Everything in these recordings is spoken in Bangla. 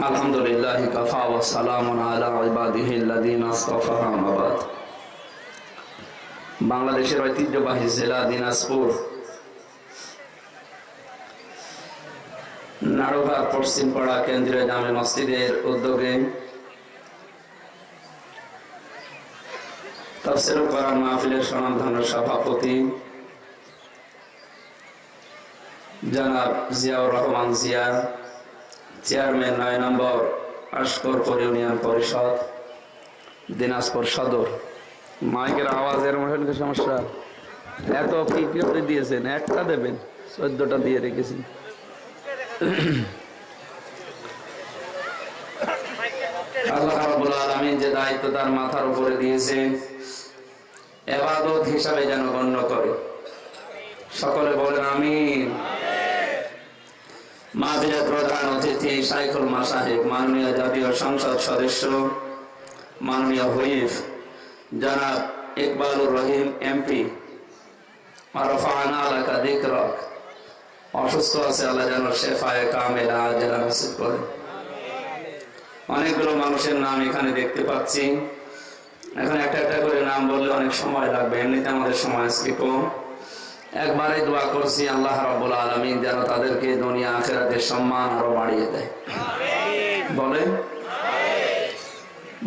الحمد لله كفى وسلام على عباده الذين اصطفى أما بعد বাংলাদেশের ঐতিহ্যবাহী জেলা দিনাজপুর নাড়ুঘাট পশ্চিমপাড়া কেন্দ্রীয় জামে মসজিদের উদ্যোগে তফসিল করার মাহফিলের সনামধন্য সভাপতি জনাব জিয়াউর রহমান জিয়া চেয়ারম্যান নয় নম্বর আশকরপুর ইউনিয়ন পরিষদ, দিনাজপুর সদর। মাইকের আওয়াজের মধ্যে সমস্যা? এত কি করে দিয়েছেন, একটা দেবেন, চোদ্দটা দিয়ে রেখেছেন। আল্লাহ যে দায়িত্ব তার মাথার উপরে দিয়েছেন, এবাদত হিসাবে যেন গণ্য করে। সকলে বলেন, আমিন। মাহফিলের প্রধান অতিথি সাইকুল মাসাহেব, মাননীয় জাতীয় সংসদ সদস্য, মাননীয় হুইফ জনাব ইকবালুর রহিম, এমপি অসুস্থ আছে আল্লাহ যেন শেফায় কামেলা নসিব করে। অনেকগুলো মানুষের নাম এখানে দেখতে পাচ্ছি। এখন একটা একটা করে নাম বললে অনেক সময় লাগবে, এমনিতে আমাদের সময় আজকে একবারে দোয়া করছি আল্লাহ রাব্বুল আলামিন যেন তাদেরকে দুনিয়া আখেরাতের সম্মান আরও বাড়িয়ে দেয়। বলেন?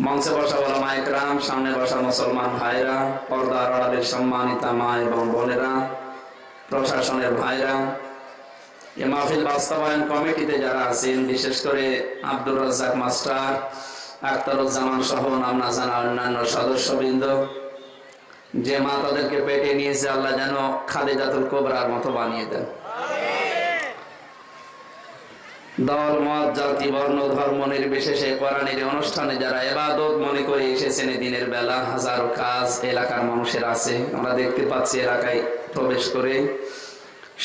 মঞ্চে বসা বলা মায়ের মাইকরাম সামনে বসা মুসলমান ভাইরা পর্দা আড়ালের সম্মানিতা মা এবং বোনেরা প্রশাসনের ভাইরা এ মাহফিল বাস্তবায়ন কমিটিতে যারা আছেন বিশেষ করে আব্দুর রাজ্জাক মাস্টার আখতারুজ্জামান সহ নাম না জানা অন্যান্য সদস্যবৃন্দ যে মা তাদেরকে পেটে নিয়েছে, আল্লাহ যেন খালেদাতুল কোবরার মতো বানিয়ে দেন। দল, মত, জাতি, বর্ণ, ধর্ম নির্বিশেষে কোরআনের অনুষ্ঠানে যারা এবাদত মনে করে এসেছেন দিনের বেলা হাজারো কাজ এলাকার মানুষের আছে। আমরা দেখতে পাচ্ছি এলাকায় প্রবেশ করে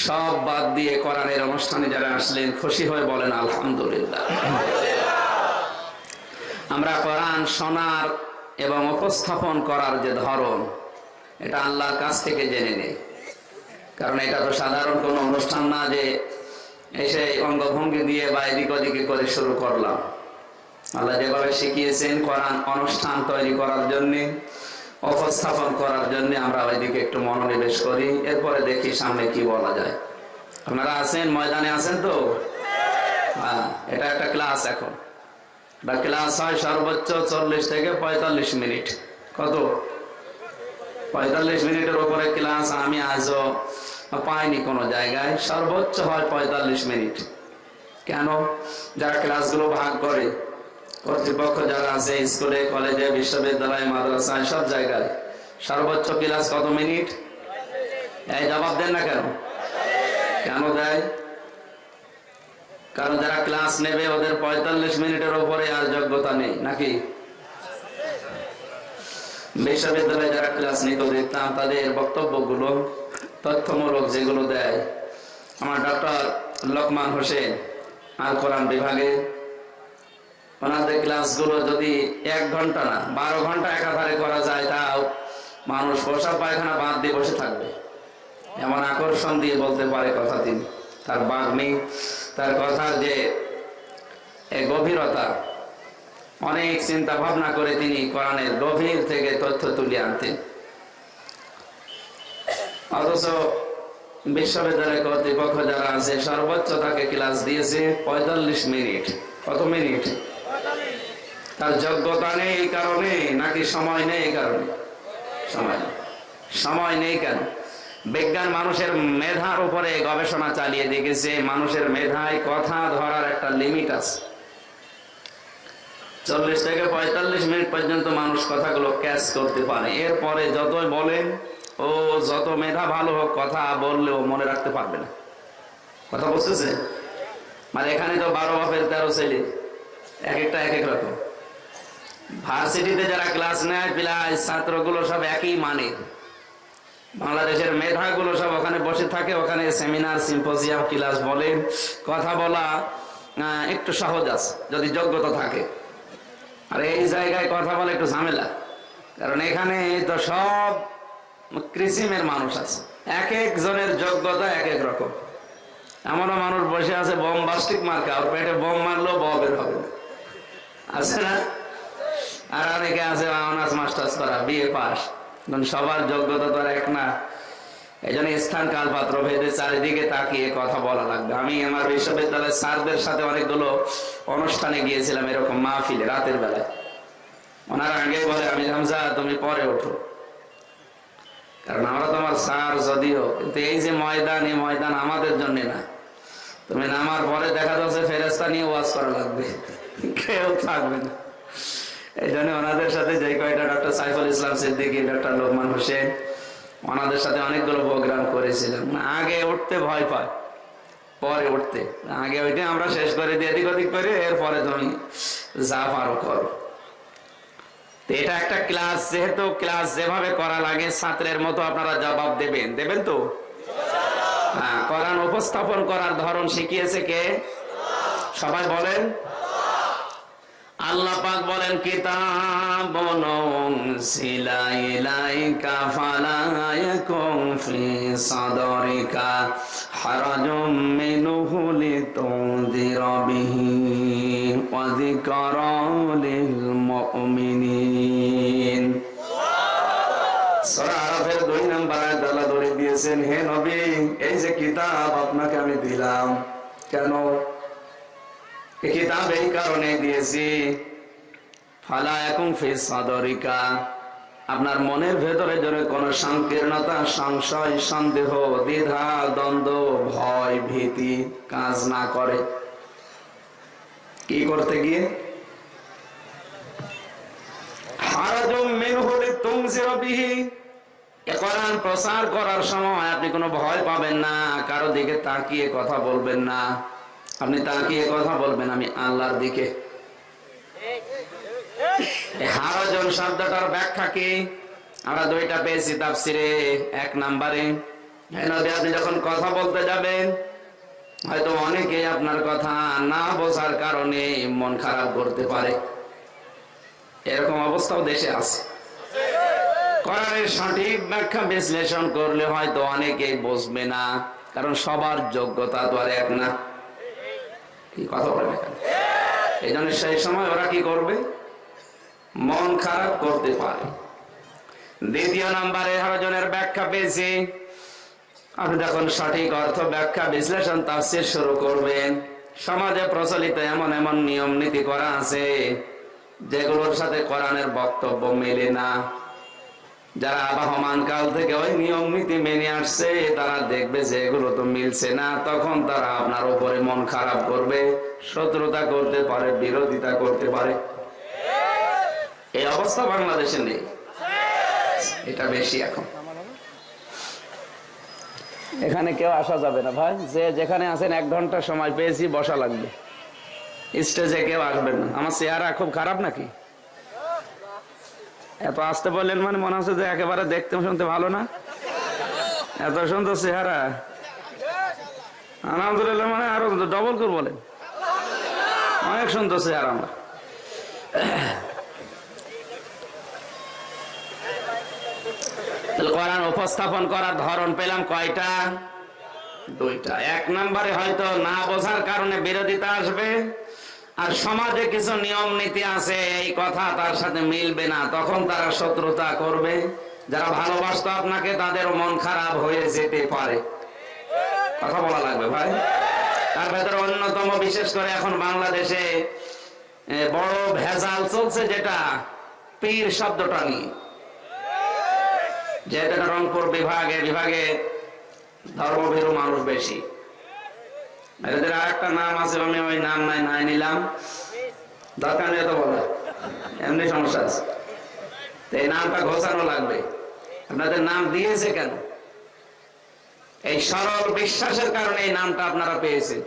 সব বাদ দিয়ে কোরআনের অনুষ্ঠানে যারা আসলেন, খুশি হয়ে বলেন, আলহামদুলিল্লাহ। আমরা কোরআন শোনার এবং উপস্থাপন করার যে ধরন এটা আল্লাহর কাছ থেকে জেনে নেই। কারণ এটা তো সাধারণ কোনো অনুষ্ঠান না যে এসে অঙ্গভঙ্গি দিয়ে বা এদিক ওদিকে করে শুরু করলাম। আল্লাহ যেভাবে শিখিয়েছেন কোরআন অনুষ্ঠান তৈরি করার জন্যে, উপস্থাপন করার জন্য আমরা ওইদিকে একটু মনোনিবেশ করি, এরপরে দেখি সামনে কি বলা যায়। আপনারা আছেন? ময়দানে আছেন তো? হ্যাঁ এটা একটা ক্লাস এখন। বা ক্লাস হয় সর্বোচ্চ চল্লিশ থেকে পঁয়তাল্লিশ মিনিট। কত? পঁয়তাল্লিশ মিনিটের উপরে ক্লাস আমি আজও পাইনি কোনো জায়গায়। সর্বোচ্চ হয় পঁয়তাল্লিশ মিনিট। কেন? যারা ক্লাসগুলো ভাগ করে, কর্তৃপক্ষ যারা আছে, স্কুলে, কলেজে, বিশ্ববিদ্যালয়ে, মাদ্রাসায়, সব জায়গায়, সর্বোচ্চ ক্লাস কত মিনিট? এই জবাব দেন না কেন? কেন দেয়? কারণ যারা ক্লাস নেবে, ওদের পঁয়তাল্লিশ মিনিটের উপরে আর যোগ্যতা নেই, নাকি? বিশ্ববিদ্যালয়ে যারা ক্লাস নিত দেখতাম তাদের বক্তব্যগুলো, তথ্যমূলক যেগুলো দেয়। আমার ডক্টর লোকমান হোসেন আল কোরআন বিভাগে। ওনাদের ক্লাসগুলো যদি এক ঘণ্টা না, বারো ঘণ্টা একাধারে করা যায়, তাও মানুষ বসা পায়খানা বাদ দিয়ে বসে থাকবে। এমন আকর্ষণ দিয়ে বলতে পারে কথা তিনি তার বাগ্নি তার কথার যে গভীরতা অনেক চিন্তা ভাবনা করে তিনি কোরআনের গভীর থেকে তথ্য তুলে আনতেন। অথচ বিশ্ববিদ্যালয় কর্তৃপক্ষ যারা আছে, সর্বোচ্চ তাকে ক্লাস দিয়েছে পঁয়তাল্লিশ মিনিট। কত মিনিট? তার যোগ্যতা নেই এই কারণে, নাকি সময় নেই এই কারণে? সময় সময় নেই কেন? বিজ্ঞান মানুষের মেধার উপরে গবেষণা চালিয়ে দেখেছে, মানুষের মেধায় কথা ধরার একটা লিমিট আছে। চল্লিশ থেকে পঁয়তাল্লিশ মিনিট পর্যন্ত মানুষ কথাগুলো ক্যাচ করতে পারে। এরপরে যতই বলেন ও যত মেধা ভালো হোক, কথা বললেও মনে রাখতে পারবে না। কথা বুঝতেছে? মানে এখানে তো বারো বাপের তেরো ছেলে, এক একটা এক এক রকম। ভার্সিটিতে যারা ক্লাস নেয় প্লাস ছাত্রগুলো সব একই মানে বাংলাদেশের মেধাগুলো সব ওখানে বসে থাকে, ওখানে সেমিনার সিম্পোজিয়াম ক্লাস বলে। কথা বলা একটু সহজ আছে, যদি যোগ্যতা থাকে। আর এই জায়গায় কথা বলে একটু ঝামেলা। কারণ এখানে তো সব কৃষিমের মানুষ আছে। এক একজনের যোগ্যতা এক এক রকম। এমনও মানুষ বসে আছে, বোম বাস্টিক মার্কা ওর পেটে বোম মারলেও ববের হবে না। আছে না? আর অনেকে আছে অনার্স, মাস্টার্স করা, বিএ পাস। সবার যোগ্যতা তো আর এক না। এই জন্য স্থান, কাল পাত্র ভেদে চারিদিকে তাকিয়ে কথা বলা লাগবে। আমি আমার বিশ্ববিদ্যালয়ের স্যারদের সাথে অনেকগুলো অনুষ্ঠানে গিয়েছিলাম এরকম মাহফিলে রাতের বেলায়। ওনার আগে বলে, আমি হামজা, তুমি পরে ওঠো। কারণ আমরা তোমার স্যার যদিও, কিন্তু এই যে ময়দান, এই ময়দান আমাদের জন্য না। তুমি নামার পরে দেখা যাচ্ছে ফেরেস্তা নিয়ে ওয়াজ করা লাগবে। কেউ থাকবে না। এই জন্য ওনাদের সাথে যে কয়টা ডক্টর সাইফুল ইসলাম সিদ্দিকী, ডক্টর লোকমান হোসেন ওনাদের সাথে অনেকগুলো প্রোগ্রাম করেছিলাম। আগে উঠতে ভয় পায়, পরে উঠতে। আগে ওইটা আমরা শেষ করে দিয়ে এদিক ওদিক করে এরপরে তুমি যা পারো করো। এটা একটা ক্লাস, যেহেতু ক্লাস যেভাবে করা লাগে, ছাত্রের মতো আপনারা জবাব দেবেন। দেবেন তো? হ্যাঁ কোরআন উপস্থাপন করার ধরন শিখিয়েছে কে? সবাই বলেন। আল্লাহ পাক বলেন কিতাব সিলাইলাইকা ফালায়াকুম ফি সাদরিকা হারাজুম মিনহু লিতুনদিরা বিহি ওয়া যিকরা লিল মুমিনিন সূরা দুই নাম্বার আয়াত আল্লাহ ধরে দিয়েছেন, হে নবী, এই যে কিতাব আপনাকে আমি দিলাম, কেন? কিতাব এই কারণে দিয়েছি ফালা এখন ফেস সাদরিকা আপনার মনের ভেতরে যদি কোনো সংকীর্ণতা সংশয় সন্দেহ দ্বিধা দ্বন্দ্ব ভয় ভীতি কাজ না করে কি করতে গিয়ে প্রচার করার সময় আপনি কোনো ভয় পাবেন না, কারও দিকে তাকিয়ে কথা বলবেন না। আপনি তাকিয়ে কথা বলবেন? আমি আল্লাহর দিকে। হারাজন শব্দটার ব্যাখ্যা কি? আমরা দুইটা পেয়েছি তাফসিরে, এক নাম্বারে। আপনি যখন কথা বলতে যাবেন, হয়তো অনেকেই আপনার কথা না বোঝার কারণে মন খারাপ করতে পারে। এরকম অবস্থাও দেশে আছে। কোরআনের সঠিক ব্যাখ্যা বিশ্লেষণ করলে হয়তো অনেকেই বসবে না, কারণ সবার যোগ্যতা তো আর এক না। কথা এখানে এই জন্য সেই সময় ওরা কি করবে? মন খারাপ করতে পারে। দ্বিতীয় নাম্বারে হরজনের ব্যাখ্যা পেয়েছি। আপনি যখন সঠিক অর্থ ব্যাখ্যা বিশ্লেষণ তাফসির শুরু করবেন সমাজে প্রচলিত এমন এমন নিয়ম নীতি করা আছে, যেগুলোর সাথে কোরআনের বক্তব্য মেলে না। যারা আবহমান কাল থেকে ওই নিয়ম নীতি মেনে আসছে, তারা দেখবে যে এগুলো তো মিলছে না। তখন তারা আপনার উপরে মন খারাপ করবে, শত্রুতা করতে পারে, বিরোধিতা করতে পারে। এই অবস্থা বাংলাদেশে নেই। এটা বেশি এখন। এখানে কেউ আসা যাবে না ভাই। যে যেখানে আছেন এক ঘণ্টা সময় পেয়েছি, বসা লাগবে। স্টেজে কেউ আসবেন না। আমার চেহারা খুব খারাপ নাকি? এত আসতে বললেন মানে মনে হচ্ছে যে একেবারে দেখতে শুনতে ভালো না? এত সুন্দর চেহারা। আলহামদুলিল্লাহ মানে আরও ডবল করে বলেন। অনেক সুন্দর চেহারা আমার। কোরআন উপস্থাপন করার ধরন পেলাম কয়টা? দুইটা। এক নম্বরে হয়তো না বোঝার কারণে বিরোধিতা আসবে। আর সমাজে কিছু নিয়ম নীতি আছে, এই কথা তার সাথে মিলবে না। তখন তারা শত্রুতা করবে। যারা ভালোবাসতো আপনাকে তাদের মন খারাপ হয়ে যেতে পারে। কথা বলা লাগবে ভাই? তার ভেতরে অন্যতম, বিশেষ করে এখন বাংলাদেশে বড় ভেজাল চলছে যেটা, পীর শব্দটা নিয়ে। এটা রংপুর বিভাগে বিভাগে ধর্মভীরু মানুষ বেশি। এদের আর একটা নাম আছে, আমি ওই নাম নাই নাই নিলাম। দরকার নেই তো এমনি সমস্যা আছে। তো এই নামটা ঘোষানো লাগবে। আপনাদের নাম দিয়েছে কেন? এই সরল বিশ্বাসের কারণে এই নামটা আপনারা পেয়েছেন।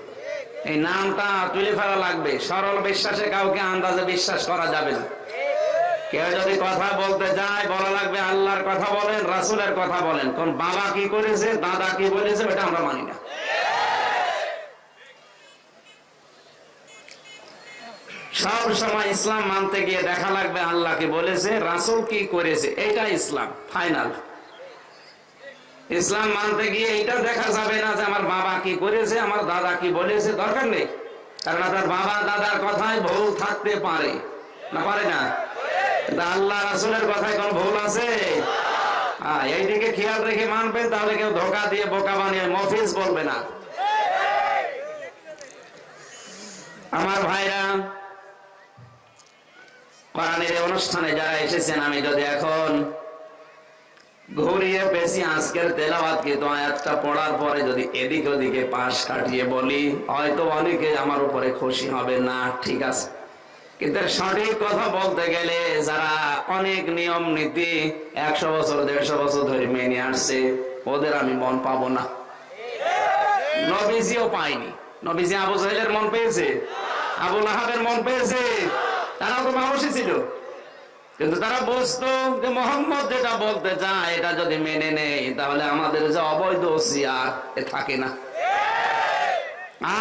এই নামটা তুলে ফেলা লাগবে। সরল বিশ্বাসে কাউকে আন্দাজে বিশ্বাস করা যাবে না। কেউ যদি কথা বলতে যায়, বলা লাগবে আল্লাহর কথা বলেন, রাসুলের কথা বলেন। কোন বাবা কি করেছে, দাদা কি বলেছে, ওটা আমরা মানি না। সব সময় ইসলাম মানতে গিয়ে দেখা লাগবে আল্লাহ কি বলেছে রাসুল কি করেছে? এটা ইসলাম ফাইনাল। ইসলাম মানতে গিয়ে এটা দেখা যাবে না যে আমার বাবা কি করেছে আমার দাদা কি বলেছে দরকার নেই। কারণ আপনার বাবা দাদার কথায় ভুল থাকতে পারে। না পারে না? আল্লাহ রাসুলের কথায় কোন ভুল আছে? হ্যাঁ, এইদিকে খেয়াল রেখে মানবেন তাহলে কেউ ধোকা দিয়ে বোকা বানিয়ে মফিজ বলবে না। আমার ভাইরা কোরআনের অনুষ্ঠানে যারা এসেছেন, আমি যদি এখন ঘুরিয়ে বেশি আজকের তেলাওয়াত কিন্তু আয়াতটা পড়ার পরে যদি এদিক ওদিকে পাশ কাটিয়ে বলি, হয়তো অনেকে আমার উপরে খুশি হবে না, ঠিক আছে। কিন্তু সঠিক কথা বলতে গেলে যারা অনেক নিয়ম নীতি একশো বছর, দেড়শো বছর ধরে মেনে আসছে, ওদের আমি মন পাবো না। নবীজিও পাইনি নবীজি আবু সাহেলের মন পেয়েছে? আবুল আহাবের মন পেয়েছে? তারাও তো মানুষই ছিল। কিন্তু তারা বুঝতো যে, মোহাম্মদ যেটা বলতে চায়, এটা যদি মেনে নেই, তাহলে আমাদের যে অবৈধ সিয়ার এ থাকে না।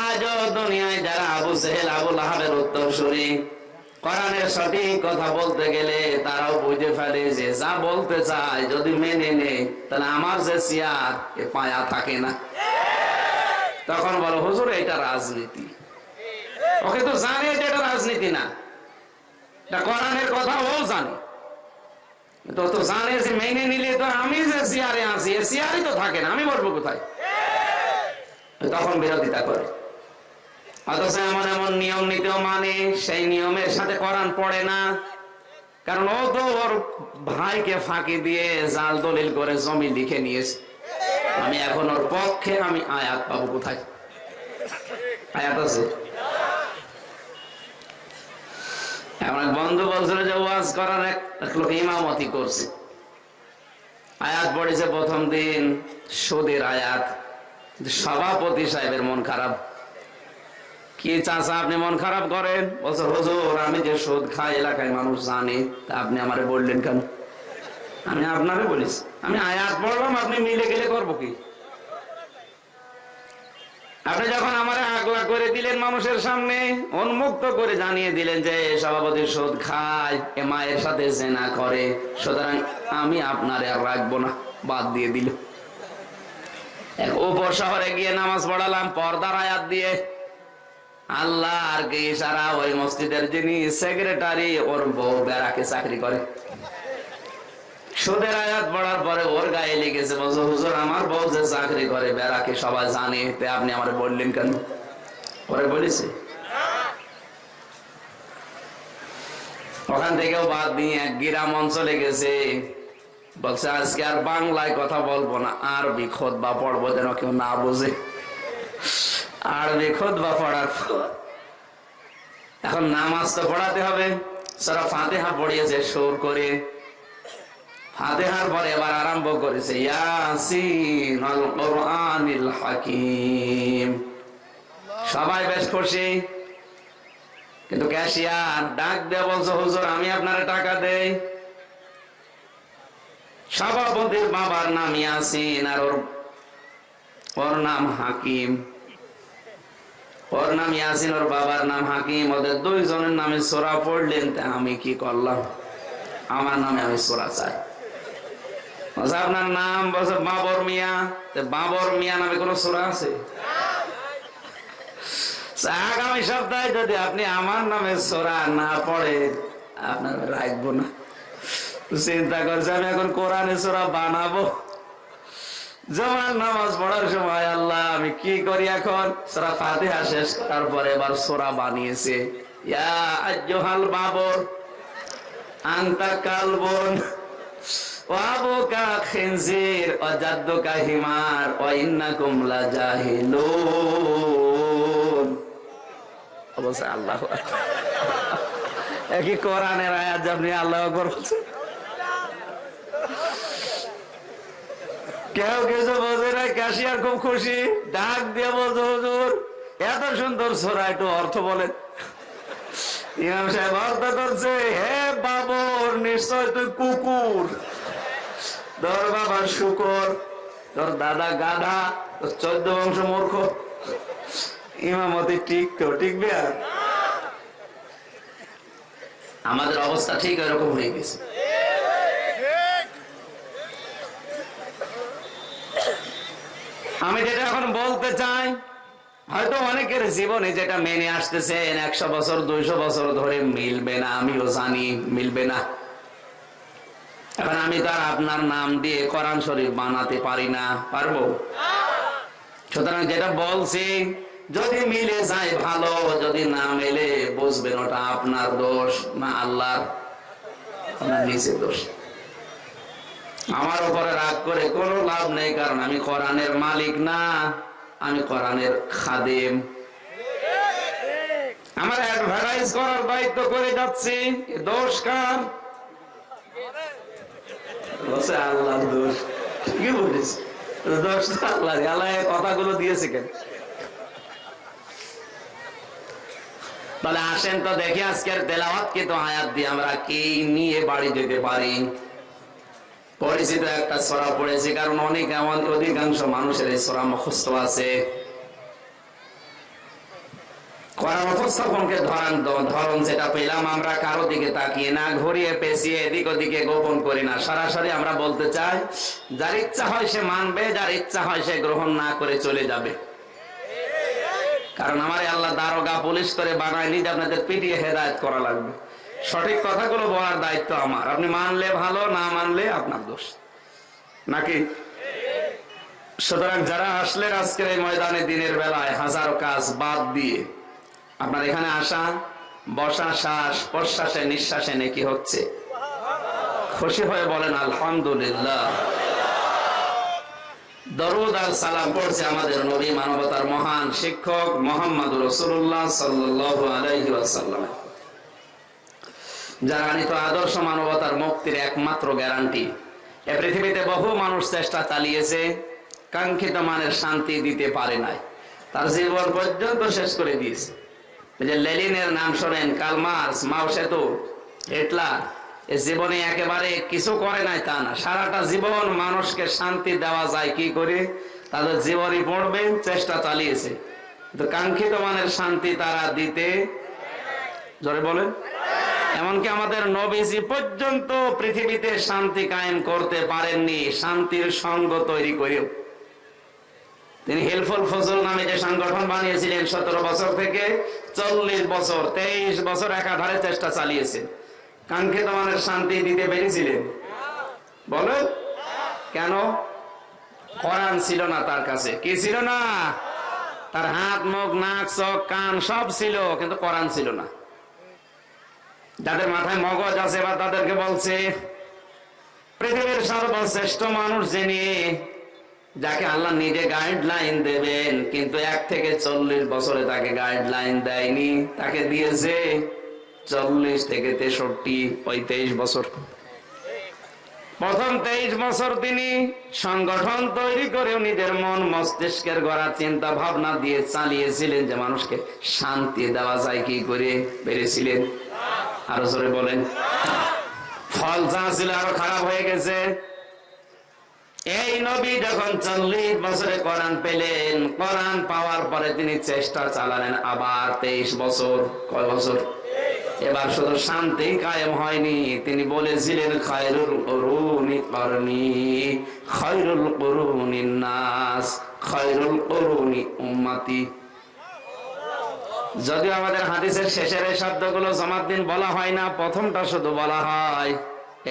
আজও দুনিয়ায় যারা আবু সেহেল আবুল আহাবের উত্তর শুনি কোরআনের সঠিক কথা বলতে গেলে তারাও বুঝে ফেলে যে, যা বলতে চায়, যদি মেনে নেই, তাহলে আমার যে সিয়ার এ পায়া থাকে না। তখন বলো, হুজুর, এটা রাজনীতি। ওকে তো জানে এটা রাজনীতি না। এটা কোরআনের কথা ও জানে। জানে যে মেনে নিলে তো আমি যে আছি এ তো থাকে না, আমি বলব কোথায়? তখন বিরোধিতা করে। অথচ এমন এমন নিয়ম মানে সেই নিয়মের সাথে কোরআন পড়ে না। কারণ ও তো ওর ভাইকে ফাঁকি দিয়ে জাল দলিল করে জমি লিখে নিয়েছে। আমি এখন ওর পক্ষে আমি আয়াত পাবো কোথায়? আয়াত আছে? এমন এক বন্ধু বলছিল যে ওয়াজ করার এক লোক ইমামতি করছে। আয়াত পড়েছে প্রথম দিন, সুদের আয়াত। সভাপতি সাহেবের মন খারাপ। কি চাচা, আপনি মন খারাপ করেন? বলছে, হুজুর, আমি যে সুদ খাই, এলাকায় মানুষ জানে। তা আপনি আমারে বললেন কেন? আমি আপনারে বলিস আমি আয়াত পড়লাম, আপনি মিলে গেলে করব কি? আপনি যখন আমার আগলা করে দিলেন মানুষের সামনে, উন্মুক্ত করে জানিয়ে দিলেন যে, সভাপতি সুদ খায়, এ মায়ের সাথে জেনা করে, সুতরাং আমি আপনার আর রাখব না, বাদ দিয়ে দিল। উপর শহরে গিয়ে নামাজ পড়ালাম, পর্দার আয়াত দিয়ে। আল্লাহ আর কি সারা ওই মসজিদের যিনি সেক্রেটারি ওর বউ বেড়াকে চাকরি করে। সুদের আয়াত পড়ার পরে ওর গায়ে লেগেছে। বলছে, হুজুর, আমার বউ যে চাকরি করে, বেড়াকে সবাই জানে, তে আপনি আমার বললেন কেন? পরে বলেছে, ওখান থেকেও বাদ দিয়ে এক গ্রাম অঞ্চলে গেছে। বলছে, আজকে আর বাংলায় কথা বলব না আরবি খোদ বা পড়ব যেন কেউ না বোঝে। আরবি খোদ বা পড়ার এখন নামাজ তো পড়াতে হবে। সারা ফাতেহা পড়িয়েছে, সুর করে ফাতেহার পরে এবার আরম্ভ করেছে হাকিম। সবাই বেশ খুশি? কিন্তু ক্যাশিয়ার ডাক দিয়ে হুজুর, আমি আপনার টাকা দেই। সভাপতির বাবার নাম ইয়াসিন আর ওর ওর নাম হাকিম। ওর নাম ইয়াসিন, ওর বাবার নাম হাকিম। ওদের দুইজনের নামে সোরা পড়লেন, তা আমি কি করলাম? আমার নামে আমি সোরা চাই। আপনার নাম বলছে বাবর মিয়া। বাবর মিয়া নামে কোন সোরা আছে? আগামী সপ্তাহে যদি আপনি আমার নামে সোরা না পড়ে, আপনার রাখব না। চিন্তা করছে, আমি এখন কোরআনে সোরা বানাবো। জমান নামাজ পড়ার সময় আল্লাহ, আমি কি করি এখন? সোরা ফাতিহা শেষ করার পরে এবার সোরা বানিয়েছে। ইয়া আজ্জহাল বাবর, আন্তা কালবন। কেউ কিছু বোঝে না, ক্যাশিয়ার খুব খুশি। ডাক দিয়ে বলছে, হুজুর, এত সুন্দর সোরা, একটু অর্থ বলেন। ইমাম সাহেব অর্থ করছে, হে বাবর, নিশ্চয় তুই কুকুর। বাবা শুকর তোর দাদা গাধা তোর চোদ্দ বংশ মূর্খ। ইমামতি ঠিক তো টিকবে আর? আমাদের অবস্থা ঠিক এরকম হয়ে গেছে। আমি যেটা এখন বলতে চাই, হয়তো অনেকের জীবনে যেটা মেনে আসতেছেন, একশো বছর, দুইশো বছর ধরে মিলবে না, আমিও জানি মিলবে না। এখন আমি তো আপনার নাম দিয়ে কোরআন শরীফ বানাতে পারি না, পারব? সুতরাং যেটা বলছি, যদি মিলে যায় ভালো, যদি না মেলে বুঝবেন ওটা আপনার দোষ, না আল্লাহর, আপনার নিজের দোষ। আমার উপরে রাগ করে কোনো লাভ নেই, কারণ আমি কোরআনের মালিক না, আমি কোরআনের খাদেম। আমার অ্যাডভার্টাইজ করার দায়িত্ব করে যাচ্ছি দোষ কার? বলছে, আল্লাহর দোষ। বলিস দোষ আল্লাহ আল্লাহ কথাগুলো দিয়েছে কেন? তাহলে আসেন তো দেখি আজকের তেলাওয়াত তো দিয়ে আমরা কি নিয়ে বাড়ি যেতে পারি। পরিচিত একটা সরা পড়েছি, কারণ অনেক এমন অধিকাংশ মানুষের এই সরা মুখস্থ আছে। ধরান যেটা পেলাম, আমরা কারও দিকে তাকিয়ে না, ঘুরিয়ে পেঁচিয়ে এদিক ওদিকে গোপন করি না। সরাসরি আমরা বলতে চাই, যার ইচ্ছা হয় সে মানবে, যার ইচ্ছা হয় সে গ্রহণ না করে চলে যাবে। কারণ আমার আল্লাহ দারোগা পুলিশ করে বানায়নি যে আপনাদের পিটিয়ে হেদায়ত করা লাগবে। সঠিক কথাগুলো বলার দায়িত্ব আমার। আপনি মানলে ভালো, না মানলে আপনার দোষ। নাকি? সুতরাং যারা আসলেন আজকের এই ময়দানে দিনের বেলায় হাজারো কাজ বাদ দিয়ে আপনার এখানে আসা, বসা, শ্বাস, প্রশ্বাসে, নিঃশ্বাসে নাকি হচ্ছে। খুশি হয়ে বলেন, আলহামদুলিল্লাহ। দরুদ সালাম পড়ছে আমাদের নবী মানবতার মহান শিক্ষক মোহাম্মদ রসুল্লাহ যারা আদর্শ মানবতার মুক্তির একমাত্র গ্যারান্টি। এ পৃথিবীতে বহু মানুষ চেষ্টা চালিয়েছে, কাঙ্ক্ষিত মানের শান্তি দিতে পারে নাই। তার জীবন পর্যন্ত শেষ করে দিয়েছে। লেলিনের নাম শোনেন, কালমার্স, মাও সেতু হিটলার জীবনে একেবারে কিছু করে নাই তা না। সারাটা জীবন মানুষকে শান্তি দেওয়া যায় কি করে? তাদের জীবনই পড়বে, চেষ্টা চালিয়েছে। কাঙ্ক্ষিত মানের শান্তি তারা দিতে জোরে বলেন। এমনকি আমাদের নবীজি পর্যন্ত পৃথিবীতে শান্তি কায়েম করতে পারেননি, শান্তির সঙ্গ তৈরি করেও। তিনি হেলফুল ফজল নামে যে সংগঠন বানিয়েছিলেন সতেরো বছর থেকে চল্লিশ বছর, তেইশ বছর একাধারে চেষ্টা চালিয়েছেন। কাঙ্ক্ষিত মানের শান্তি দিতে পেরেছিলেন। বলো। কেন? কোরআন ছিল না তার কাছে। কি ছিল না? তার হাত, মুখ, নাক, চোখ, কান সব ছিল, কিন্তু কোরআন ছিল না। যাদের মাথায় মগজ আছে বা তাদেরকে বলছে, পৃথিবীর সর্বশ্রেষ্ঠ মানুষ যিনি যাকে আল্লাহ নিজে গাইডলাইন দেবেন, কিন্তু এক থেকে চল্লিশ বছরে তাকে গাইডলাইন দেয়নি। তাকে দিয়েছে চল্লিশ থেকে তেষট্টি ওই তেইশ বছর। প্রথম তেইশ বছর তিনি সংগঠন তৈরি করেও নিজের মন, মস্তিষ্কের গড়া চিন্তা ভাবনা দিয়ে চালিয়েছিলেন যে মানুষকে শান্তি দেওয়া যায় কি করে পেরেছিলেন। আরও জোরে বলেন। ফল যা ছিল আরও খারাপ হয়ে গেছে। এই নবী যখন চল্লিশ বছরে কোরআন পেলেন, কোরআন পাওয়ার পরে তিনি চেষ্টা চালালেন আবার তেইশ বছর। কয় বছর? এবার শুধু শান্তি কায়েম হয়নি। তিনি বলেছিলেন, খায়রুল করুনি করনি খৈরুল করুনি নাস খৈরুল করুনি উম্মাতি। যদিও আমাদের হাদিসের শেষের এই শব্দগুলো জমার দিন বলা হয় না, প্রথমটা শুধু বলা হয়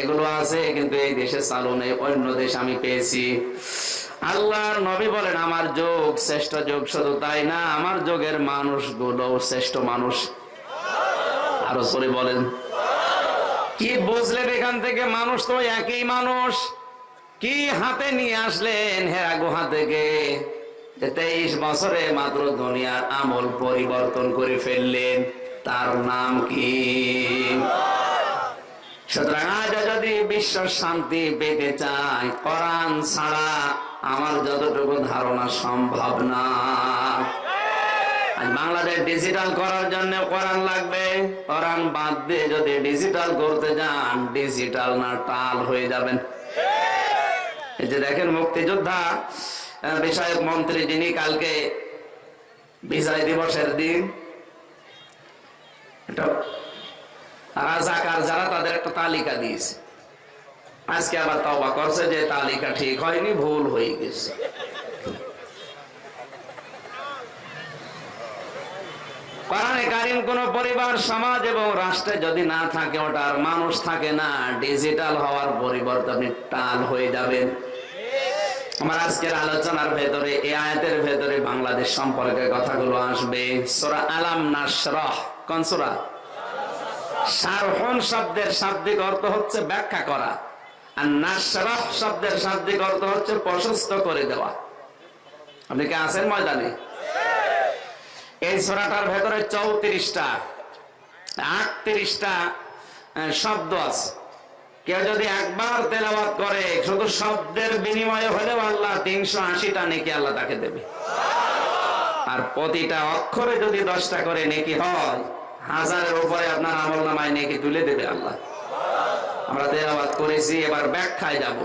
এগুলো আছে, কিন্তু এই দেশে চালু নেই অন্য দেশ আমি পেয়েছি। আল্লাহর নবী বলেন, আমার যোগ শ্রেষ্ঠ যোগ শুধু তাই না, আমার যোগের মানুষগুলো শ্রেষ্ঠ মানুষ। আরও সরে বলেন। কি বুঝলেন এখান থেকে? মানুষ তো একই মানুষ। কি হাতে নিয়ে আসলেন হেরা গুহা থেকে? তেইশ বছরে মাত্র দুনিয়ার আমল পরিবর্তন করে ফেললেন, তার নাম কি? সুতরাং আজ যদি বিশ্ব শান্তি পেতে চাই, কোরআন ছাড়া আমার যতটুকু ধারণা সম্ভব না। বাংলাদেশ ডিজিটাল করার জন্য কোরআন লাগবে। কোরআন বাদ দিয়ে যদি ডিজিটাল করতে যান ডিজিটাল না, টাল হয়ে যাবেন। এই যে দেখেন মুক্তিযোদ্ধা বিষয়ক মন্ত্রী যিনি কালকে বিজয় দিবসের দিন, এটা রাজাকার যারা তাদের একটা তালিকা দিয়েছে। আজকে আবার তবা করছে যে তালিকা ঠিক হয়নি, ভুল হয়ে গেছে। কোন পরিবার, সমাজ এবং রাষ্ট্রে যদি না থাকে ওটার মানুষ থাকে না, ডিজিটাল হওয়ার পরিবর্তে টাল হয়ে যাবেন। আমার আজকের আলোচনার ভেতরে এ আয়াতের ভেতরে বাংলাদেশ সম্পর্কে কথাগুলো আসবে। সোরা আলাম নাসরাহ কোন কনসোরা সারহন শব্দের শাব্দিক অর্থ হচ্ছে ব্যাখ্যা করা। আর নাসরহ শব্দের শাব্দিক অর্থ হচ্ছে প্রশস্ত করে দেওয়া। আপনি কি আছেন ময়দানে? এই সোরাটার ভেতরে চৌত্রিশটা, আটত্রিশটা শব্দ আছে। কেউ যদি একবার তেলাওয়াত করে, শুধু শব্দের বিনিময়ে হলেও আল্লাহ তিনশো আশিটা নেকি আল্লাহ তাকে দেবে। আর প্রতিটা অক্ষরে যদি দশটা করে নেকি হয় হাজারের উপরে আপনার আমল নামায় নেকি তুলে দেবে আল্লাহ। আমরা তেলাওয়াত করেছি, এবার ব্যাখ্যায় যাব।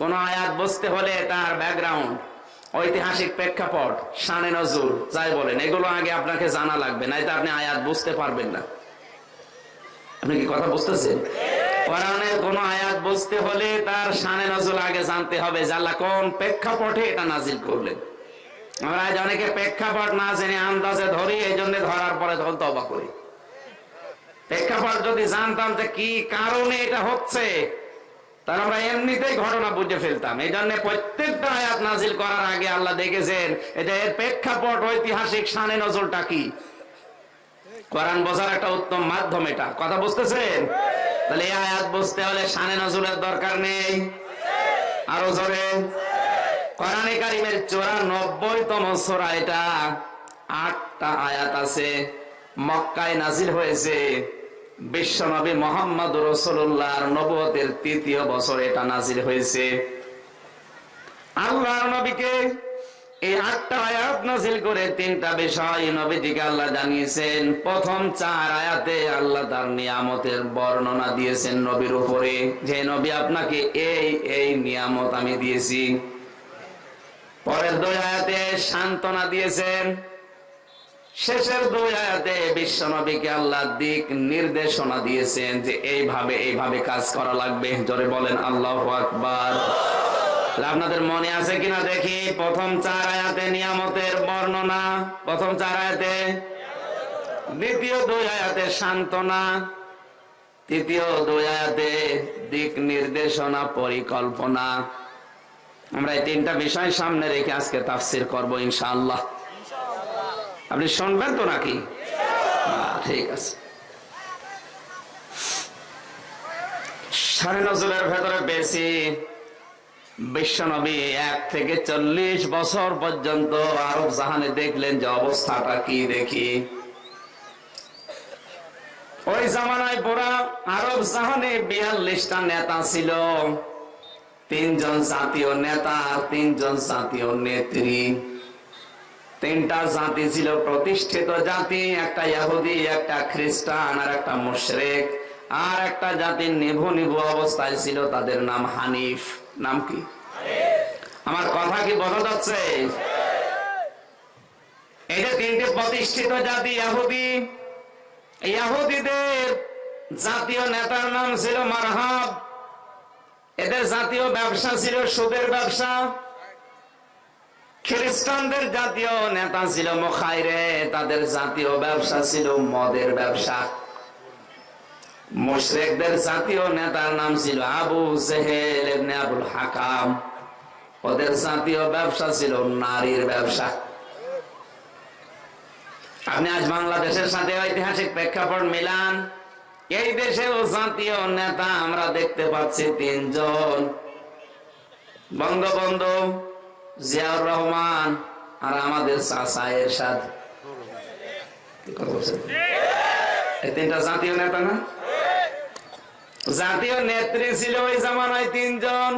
কোন আয়াত বসতে হলে তার ব্যাকগ্রাউন্ড, ঐতিহাসিক প্রেক্ষাপট, শানে নজরুল, যাই বলেন, এগুলো আগে আপনাকে জানা লাগবে নাই তো আপনি আয়াত বুঝতে পারবেন না। আপনি কি কথা বুঝতেছেন? কোরআনের কোন আয়াত বুঝতে হলে তার শানে নজরুল আগে জানতে হবে জাল্লা কোন প্রেক্ষাপটে এটা নাজিল করলেন। আমরা আজ অনেকে প্রেক্ষাপট না জেনে আন্দাজে ধরি এই জন্য ধরার পরে তখন তবা করি প্রেক্ষাপট যদি জানতাম যে কি কারণে এটা হচ্ছে, তাহলে আমরা এমনিতেই ঘটনা বুঝে ফেলতাম। এই জন্য প্রত্যেকটা আয়াত নাজিল করার আগে আল্লাহ দেখেছেন, এটা এর প্রেক্ষাপট, ঐতিহাসিক শানে নজরটা কি? কোরআন বোঝার একটা উত্তম মাধ্যম এটা। কথা বুঝতেছেন? তাহলে এই আয়াত বুঝতে হলে সানে নজরুলের দরকার নেই। আরও জোরে। কোরআনে কারিমের চৌরানব্বই তম সোরা এটা আটটা আয়াত আছে, মক্কায় নাজিল হয়েছে। বিশ্বনবী মোহাম্মদ রসুল্লাহর নবতের তৃতীয় বছর এটা নাজিল হয়েছে। আল্লাহর নবীকে এই আটটা আয়াত নাজিল করে তিনটা বিষয় নবীজিকে আল্লাহ জানিয়েছেন। প্রথম চার আয়াতে আল্লাহ তার নিয়ামতের বর্ণনা দিয়েছেন নবীর উপরে। যে নবী, আপনাকে এই এই নিয়ামত আমি দিয়েছি। পরের দুই আয়াতে সান্ত্বনা দিয়েছেন। শেষের দুই আয়াতে বিশ্ব নবীকে আল্লাহ দিক নির্দেশনা দিয়েছেন যে এইভাবে এইভাবে কাজ করা লাগবে। জোরে বলেন, আল্লাহ আকবার। আপনাদের মনে আছে কিনা দেখি? প্রথম চার আয়াতে নিয়ামতের বর্ণনা, প্রথম চার আয়াতে দ্বিতীয় দুই আয়াতে সান্ত্বনা, তৃতীয় দুই আয়াতে দিক নির্দেশনা, পরিকল্পনা। আমরা এই তিনটা বিষয় সামনে রেখে আজকে তাফসির করব ইনশাআল্লাহ। আপনি শুনবেন তো নাকি? ঠিক আছে। সাড়ে নজরের ভেতরে বেশি বিশ্বনবী এক থেকে চল্লিশ বছর পর্যন্ত আরব জাহানে দেখলেন যে অবস্থাটা কি দেখি। ওই জামানায় পুরা আরব জাহানে বিয়াল্লিশটা নেতা ছিল। তিনজন জাতীয় নেতা আর তিনজন জাতীয় নেত্রী। তিনটা জাতি ছিল প্রতিষ্ঠিত জাতি একটা ইহুদি একটা খ্রিস্টান আর একটা মুশরেক। আর একটা জাতির নিভু নিভু অবস্থায় ছিল তাদের নাম হানিফ। নাম কি? আমার কথা কি বোঝা যাচ্ছে? এই যে তিনটে প্রতিষ্ঠিত জাতি ইহুদি ইহুদিদের জাতীয় নেতার নাম ছিল মারহাব। এদের জাতীয় ব্যবসা ছিল সুদের ব্যবসা। খ্রিস্টানদের জাতীয় নেতা ছিল মোখাইরে, তাদের জাতীয় ব্যবসা ছিল মদের ব্যবসা। মুশরিকদের জাতীয় নেতার নাম ছিল আবু জেহেল আবুল হাকাম। ওদের জাতীয় ব্যবসা ছিল নারীর ব্যবসা। আপনি আজ বাংলাদেশের সাথে ঐতিহাসিক প্রেক্ষাপট মিলান। এই দেশেও জাতীয় নেতা আমরা দেখতে পাচ্ছি তিনজন। বঙ্গবন্ধু জিয়াউর রহমান আর আমাদের চাচা এরশাদ। তিনটা জাতীয় নেতা না? জাতীয় নেত্রী ছিল ওই জামানায় তিনজন।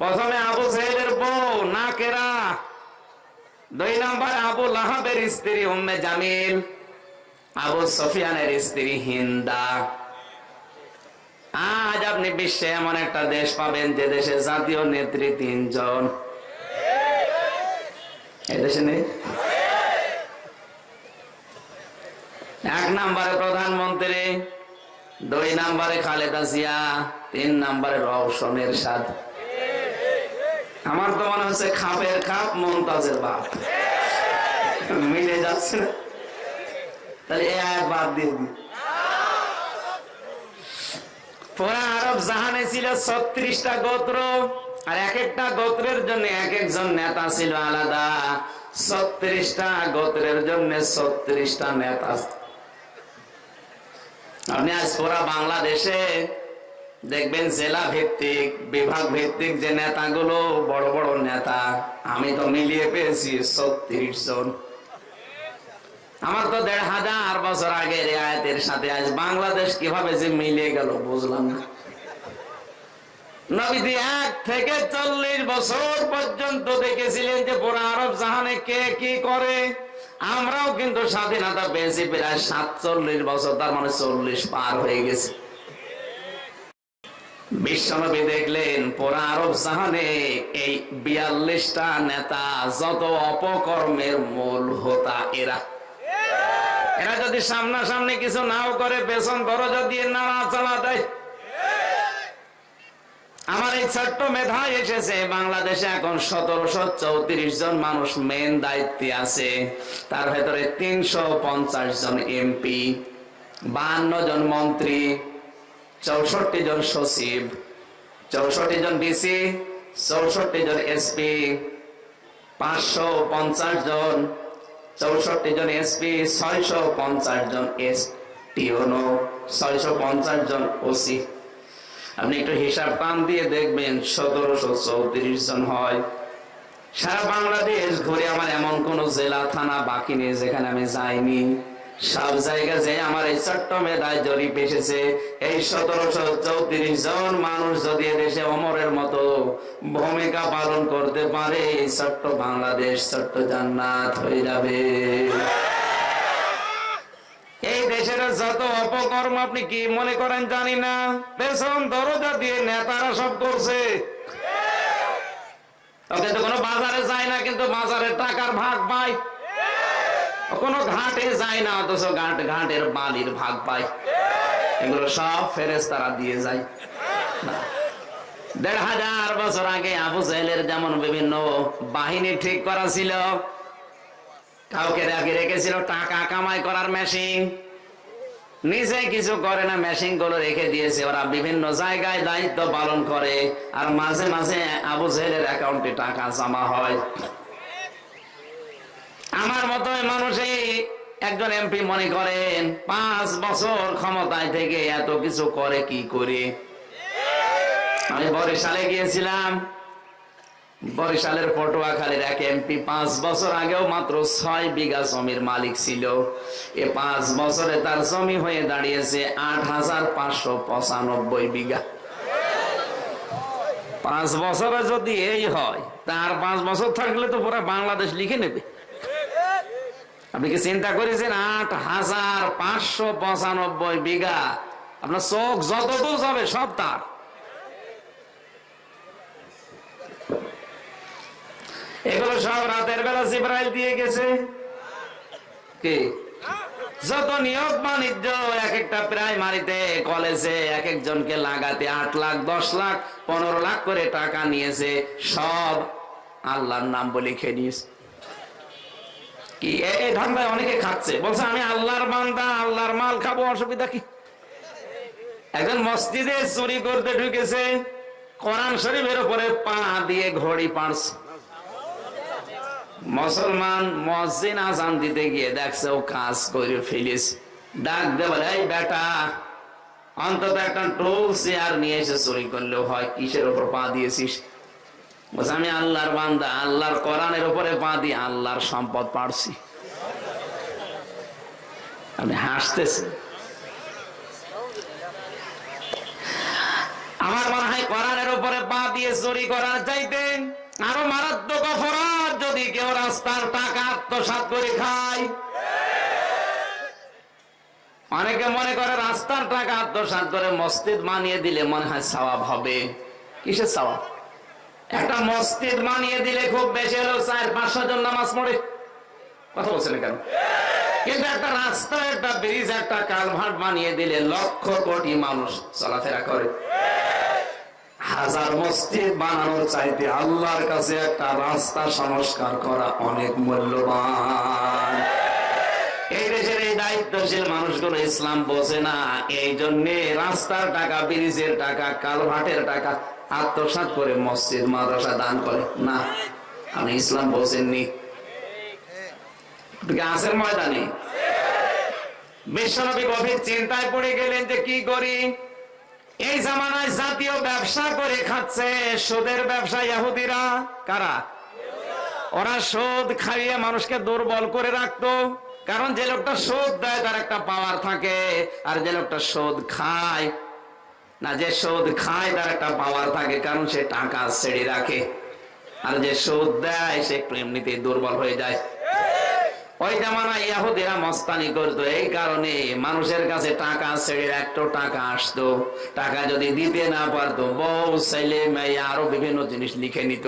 প্রথমে আবু সাহেবের বউ না কেরা দুই নম্বর আবু লাহাবের স্ত্রী জামিল। আবু সফিয়ানের স্ত্রী হিন্দা। আজ আপনি বিশ্বে এমন একটা দেশ পাবেন যে দেশে জাতীয় নেত্রী তিনজন। এক নম্বরে প্রধানমন্ত্রী, দুই নম্বরে খালেদা জিয়া, তিন নম্বরে রওশনের সাদ। আমার তো মনে হচ্ছে খাপের খাপ, মমতাজের বাপ। মিলে যাচ্ছে। না তাহলে আয়াত বাদ দিয়ে দিই। পুরা আরব জাহানে ছিল ছত্রিশটা গোত্র। আর এক একটা গোত্রের জন্য এক একজন নেতা ছিল আলাদা। ছত্রিশটা গোত্রের জন্য ছত্রিশটা নেতা। আপনি আজ পুরা বাংলাদেশে দেখবেন জেলা ভিত্তিক, বিভাগ ভিত্তিক যে নেতাগুলো বড় বড় নেতা। আমি তো মিলিয়ে পেয়েছি ছত্রিশ জন। আমার তো দেড় হাজার বছর আগে রেয়ায়তের সাথে আজ বাংলাদেশ কীভাবে যে মিলিয়ে গেল বুঝলাম না। নবীজি এক থেকে চল্লিশ বছর পর্যন্ত দেখেছিলেন যে পুরো আরব জাহানে কে কি করে। আমরাও কিন্তু স্বাধীনতা পেয়েছি প্রায় সাতচল্লিশ বছর, তার মানে চল্লিশ পার হয়ে গেছে। বিশ্বনবী দেখলেন পুরা আরব জাহানে এই বিয়াল্লিশটা নেতা যত অপকর্মের মূল হোতা এরা। এরা যদি সামনাসামনি কিছু নাও করে, পেছন দরজা দিয়ে নাড়া চালা দেয় আমার এই ছোট্ট মেধায় এসেছে, বাংলাদেশে এখন সতেরোশো চৌত্রিশ জন মানুষ মেন দায়িত্বে আছে। তার ভেতরে তিনশো পঞ্চাশ জন এমপি বাহান্ন জন মন্ত্রী, চৌষট্টি জন সচিব, চৌষট্টি জন ডিসি চৌষট্টি জন এসপি পাঁচশো পঞ্চাশ জন, চৌষট্টি জন এসপি ছয়শো পঞ্চাশ জন এস টিওনো ছয়শো পঞ্চাশ জন ওসি আপনি একটু হিসাব টান দিয়ে দেখবেন সতেরোশো চৌত্রিশ জন হয়। সারা বাংলাদেশ ঘুরে আমার এমন কোন জেলা, থানা বাকি নেই যেখানে আমি যাইনি। সব জায়গা যে আমার এই ছোট্ট মেধায় জরিপ এসেছে, এই সতেরোশো চৌত্রিশ জন মানুষ যদি দেশে অমরের মতো ভূমিকা পালন করতে পারে, এই ছোট্ট বাংলাদেশ, ছোট্ট জান্নাত হয়ে যাবে। যত অপকর্ম আপনি কি মনে করেন জানি না। পেছন দরজা দিয়ে নেতারা সব করছে। কোনো বাজারে যায় না, কিন্তু টাকার ভাগ পায়। কোনো ঘাটে যায় না, অথচ ঘাট ঘাটের বালির ভাগ পায়। এগুলো সব ফেরেস তারা দিয়ে যায়। দেড় হাজার বছর আগে আবু জাহেলের যেমন বিভিন্ন বাহিনী ঠিক করা ছিল, কাউকে রেখেছিল টাকা কামাই করার মেশিন নিজে কিছু করে না মেশিনগুলো রেখে দিয়েছে। ওরা বিভিন্ন জায়গায় দায়িত্ব পালন করে, আর মাঝে মাঝে আবু জাহেলের অ্যাকাউন্টে টাকা জমা হয়। আমার মতো মানুষই একজন এমপি মনে করেন, পাঁচ বছর ক্ষমতায় থেকে এত কিছু করে কি করে? আমি বরিশালে গিয়েছিলাম বরিশালের পটুয়াখালীর এক এমপি পাঁচ বছর আগেও মাত্র ছয় বিঘা জমির মালিক ছিল। এ পাঁচ বছরে তার জমি হয়ে দাঁড়িয়েছে আট হাজার পাঁচশো পঁচানব্বই বিঘা। পাঁচ বছরে যদি এই হয়, তার পাঁচ বছর থাকলে তো পুরো বাংলাদেশ লিখে নেবে। আপনি কি চিন্তা করেছেন? আট হাজার পাঁচশো পঁচানব্বই বিঘা। আপনার চোখ যতদূর যাবে সব তার। এগুলো সব রাতের বেলা জিব্রাইল দিয়ে গেছে। কি? যত নিয়োগ বাণিজ্য এক একটা প্রাইমারিতে কলেজে এক একজনকে লাগাতে আট লাখ দশ লাখ পনেরো লাখ করে টাকা নিয়েছে। সব আল্লাহর নাম বলে খেয়ে নিয়েছে। কি? এই ধান্দায় অনেকে খাচ্ছে। বলছে আমি আল্লাহর বান্দা আল্লাহর মাল খাব অসুবিধা কি? একজন মসজিদে চুরি করতে ঢুকেছে কোরআন শরীফের উপরে পা দিয়ে ঘড়ি পাড়ছে। মুসলমান মসজিদ আজান দিতে গিয়ে দেখছে ও কাজ করে ফেলিস। ডাক দে বলে, এই বেটা, অন্তত একটা টোল চেয়ার নিয়ে এসে চুরি করলেও হয়, কিসের উপর পা দিয়েছিস? আমি আল্লাহর বান্দা, আল্লাহর কোরআনের উপরে পা দিয়ে আল্লাহর সম্পদ পাড়ছি। আপনি হাসতেছেন আমার মনে হয় কোরআনের উপরে পা দিয়ে চুরি করার চাইতে আরও মারাত্মক অপরাধ যদি কেউ রাস্তার টাকা আত্মসাৎ করে খায়। অনেকে মনে করে রাস্তার টাকা আত্মসাৎ করে মসজিদ বানিয়ে দিলে মনে হয় সওয়াব হবে। কিসের সওয়াব? একটা মসজিদ বানিয়ে দিলে খুব বেশি হলো চার পাঁচশো জন নামাজ পড়ে। কথা বলছেন কেন? কিন্তু একটা রাস্তা একটা ব্রিজ, একটা কালভার্ট বানিয়ে দিলে লক্ষ কোটি মানুষ চলাফেরা করে। হাজার মসজিদ বানানোর চাইতে আল্লাহর কাছে একটা রাস্তা সংস্কার করা অনেক মূল্যবান। এই দেশের এই দায়িত্ব দায়িত্বশীল মানুষগুলো ইসলাম বোঝে না। এই জন্য রাস্তার টাকা, ব্রিজের টাকা, কালভাটের টাকা আত্মসাৎ করে মসজিদ, মাদ্রাসা দান করে। না, আপনি ইসলাম বোঝেননি। আছেন ময়দানে? বিশ্বনবী গভীর চিন্তায় পড়ে গেলেন যে কি করি? এই জামানায় জাতীয় ব্যবসা করে খাচ্ছে সুদের ব্যবসা ইহুদিরা। কারা? ওরা সুদ খাইয়ে মানুষকে দুর্বল করে রাখতো। কারণ যে লোকটা সুদ দেয়, তার একটা পাওয়ার থাকে। আর যে লোকটা সুদ খায়, না, যে সুদ খায়, তার একটা পাওয়ার থাকে। কারণ সে টাকা ছেড়ে রাখে। আর যে সুদ দেয়, সে এমনিতে দুর্বল হয়ে যায়। ওই জামানা ইয়াহুদিরা মস্তানি করতো। এই কারণে মানুষের কাছে টাকা ছেড়ে একটু টাকা আসতো। টাকা যদি দিতে না পারতো, বউ, ছেলে, মেয়ে আরও বিভিন্ন জিনিস লিখে নিত।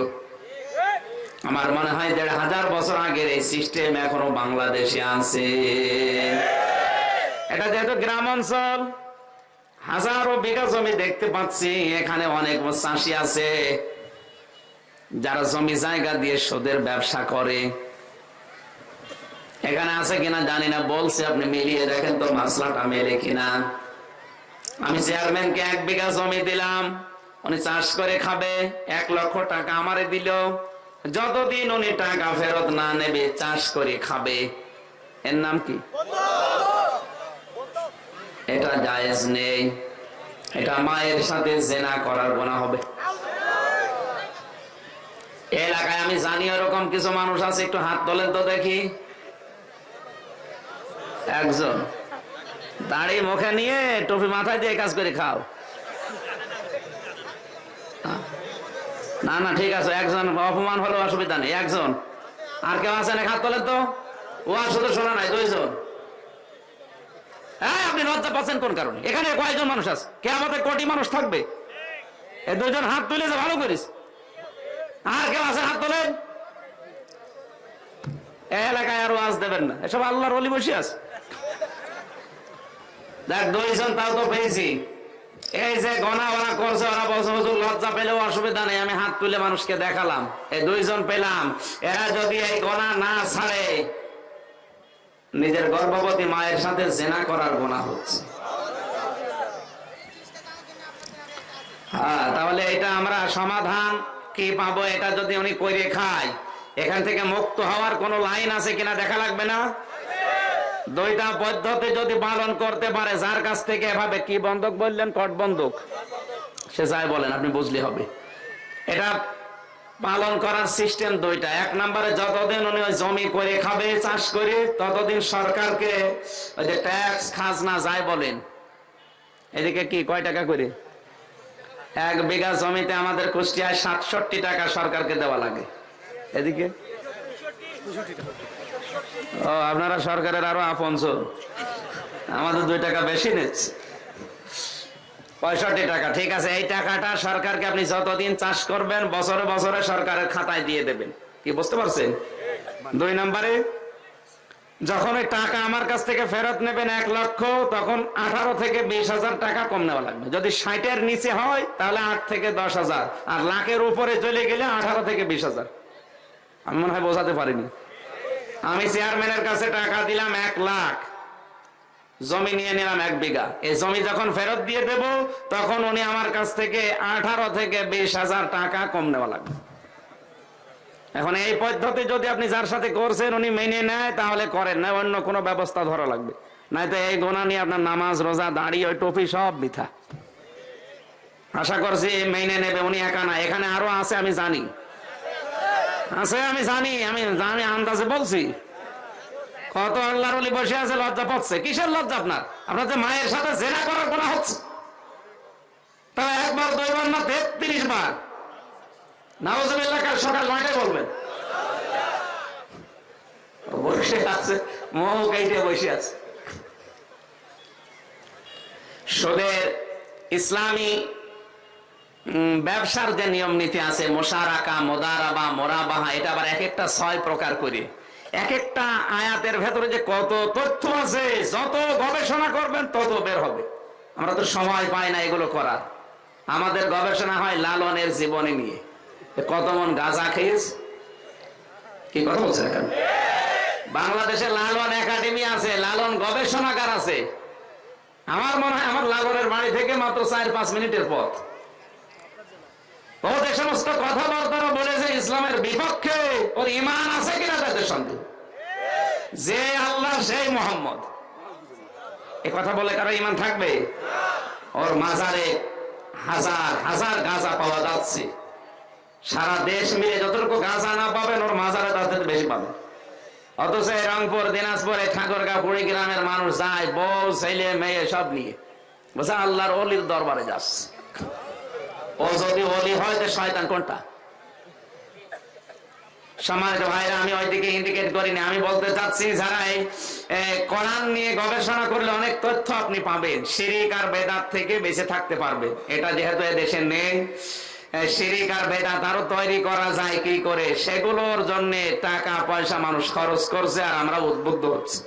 আমার মনে হয় দেড় হাজার বছর আগের এই সিস্টেম এখনও বাংলাদেশে আছে। এটা যেহেতু গ্রাম অঞ্চল, হাজারো বিঘা জমি দেখতে পাচ্ছি, এখানে অনেক চাষি আছে। যারা জমি জায়গা দিয়ে সুদের ব্যবসা করে এখানে আছে কিনা জানি না, বলছে আপনি মিলিয়ে দেখেন তো মাসলাটা মেলে কিনা। আমি চেয়ারম্যানকে এক বিঘা জমি দিলাম, উনি চাষ করে খাবে, এক লক্ষ টাকা আমারে দিল। যতদিন উনি টাকা ফেরত না নেবে, চাষ করে খাবে। এর নাম কি? এটা জায়েজ নেই। এটা মায়ের সাথে জেনা করার গোনা হবে। এলাকায় আমি জানি ওরকম কিছু মানুষ আছে, একটু হাত তোলেন তো দেখি। একজন। দাড়ি মুখে নিয়ে টুপি মাথায় দিয়ে কাজ করে খাও। না না, ঠিক আছে, একজন অপমান হলো অসুবিধা নেই, একজন। আর কেউ আছে না হাত তোলেন তো। ও আর শুধু শোনা নাই, দুইজন। হ্যাঁ আপনি লজ্জা পাচ্ছেন কোন কারণে? এখানে কয়েকজন মানুষ আছে? কে আমাদের কোটি মানুষ থাকবে। এই দুইজন হাত তুলে যে ভালো করিস। আর কেউ আছে? হাত তোলেন। এলাকায় আর ওয়াজ দেবেন না। এসব আল্লাহর অলি বসে আছে। তাও তো পেয়েছি। এই যে গনা করছে, ওরা লজ্জা পেলেও অসুবিধা নেই, আমি হাত তুলে মানুষকে দেখালাম। এই দুইজন পেলাম। এরা যদি এই গনা না ছাড়ে, নিজের গর্ভবতী মায়ের সাথে জেনা করার গোনা হচ্ছে। হ্যাঁ তাহলে এটা আমরা সমাধান কি পাবো, এটা যদি উনি করে খায়, এখান থেকে মুক্ত হওয়ার কোন লাইন আছে কিনা দেখা লাগবে না? দুইটা পদ্ধতি যদি পালন করতে পারে, যার কাছ থেকে এভাবে কি বন্ধক বললেন? কট বন্ধক সে যাই বলেন, আপনি বুঝলে হবে। এটা পালন করার সিস্টেম দুইটা। এক নম্বরে যতদিন উনি ওই জমি করে খাবে, চাষ করে, ততদিন সরকারকে ওই যে ট্যাক্স, খাজনা, যাই বলেন। এদিকে কি, কয় টাকা করে? এক বিঘা জমিতে আমাদের কুষ্টিয়ায় সাতষট্টি টাকা সরকারকে দেওয়া লাগে। এদিকে? আপনারা সরকারের আরও আপনছ আমাদের দুই টাকা বেশি নিচ্ছে পঁয়ষট্টি টাকা, ঠিক আছে। এই টাকাটা সরকারকে আপনি যতদিন চাষ করবেন, বছরে বছরে সরকারের খাতায় দিয়ে দেবেন। কি বুঝতে পারছেন? দুই নম্বরে, যখন ওই টাকা আমার কাছ থেকে ফেরত নেবেন এক লক্ষ, তখন আঠারো থেকে বিশ হাজার টাকা কম নেওয়া লাগবে। যদি ষাটের নিচে হয়, তাহলে আট থেকে দশ হাজার। আর লাখের উপরে চলে গেলে আঠারো থেকে বিশ হাজার। আমি মনে হয় বোঝাতে পারিনি। আমি চেয়ারম্যানের কাছে টাকা দিলাম এক লাখ। জমি নিয়ে নিলাম এক বিঘা। এই জমি যখন ফেরত দিয়ে দেব, তখন উনি আমার কাছ থেকে আঠারো থেকে বিশ হাজার টাকা কম নেওয়া লাগবে। এখন এই পদ্ধতি যদি আপনি যার সাথে করছেন, উনি মেনে নেয়, তাহলে করেন। না, অন্য কোনো ব্যবস্থা ধরা লাগবে। নয়তো এই গোনা নিয়ে আপনার নামাজ, রোজা দাঁড়িয়ে ওই টপি সব মিথা আশা করছি মেনে নেবে, উনি একা না। এখানে আরও আছে, আমি জানি। আছে, আমি জানি আমি জানি, আন্দাজে বলছি। কত আল্লাহর অলি বসে আছে, লজ্জা পাচ্ছে। কিসের লজ্জা আপনার? আপনার যে মায়ের সাথে জেনা করার গোনা হচ্ছে। একবার না, তেত্রিশ বার। সকাল নয়টায় বলবেন। বসে আছে বসে আছে। ইসলামী ব্যবসার যে নিয়ম নীতি আছে, মোশারাকা, মোদারাবা, মোরাবাহা, এটা আবার এক একটা ছয় প্রকার করে। এক একটা আয়াতের ভেতরে যে কত তথ্য আছে, যত গবেষণা করবেন, তত বের হবে। আমরা তো সময় পাই না এগুলো করার। আমাদের গবেষণা হয় লালনের জীবনী নিয়ে। কত মন গাঁজা খেয়েছে? কি কথা বলছেন এখন? বাংলাদেশে লালন একাডেমি আছে, লালন গবেষণাগার আছে। আমার মনে হয় আমার লালনের বাড়ি থেকে মাত্র চার পাঁচ মিনিটের পথ। ও যে সমস্ত কথাবার্তারা বলেছে ইসলামের বিপক্ষে ওর ইমান আছে কিনা তাদের যে আল্লাহ, সেই মোহাম্মদ। এ কথা বলে কারও ইমান থাকবে? ওর মাজারে হাজার হাজার গাঁজা পাওয়া যাচ্ছে। সারা দেশ মিলে যতটুকু গাঁজা না পাবেন, ওর মাজারে তাদের বেশি পাবেন। অথচ রংপুর, দিনাজপুর ঠাকুরগা পুরী গ্রামের মানুষ যায়, বউ, ছেলে, মেয়ে সব নিয়ে। বলছে, আল্লাহর অলির দরবারে যাচ্ছে। ও যদি অলি হয় শয়তান কোনটা? সম্মানিত ভাইরা, আমি ওইদিকে ইন্ডিকেট করিনি। আমি বলতে চাচ্ছি যারা কোরআন নিয়ে গবেষণা করলে অনেক তথ্য আপনি পাবেন। শিরিক আর বেদাত থেকে বেঁচে থাকতে পারবেন এটা যেহেতু নেই শিরিক আর বেদাত আরও তৈরি করা যায় কি করে? সেগুলোর জন্য টাকা, পয়সা মানুষ খরচ করছে আর আমরা উদ্বুদ্ধ হচ্ছি।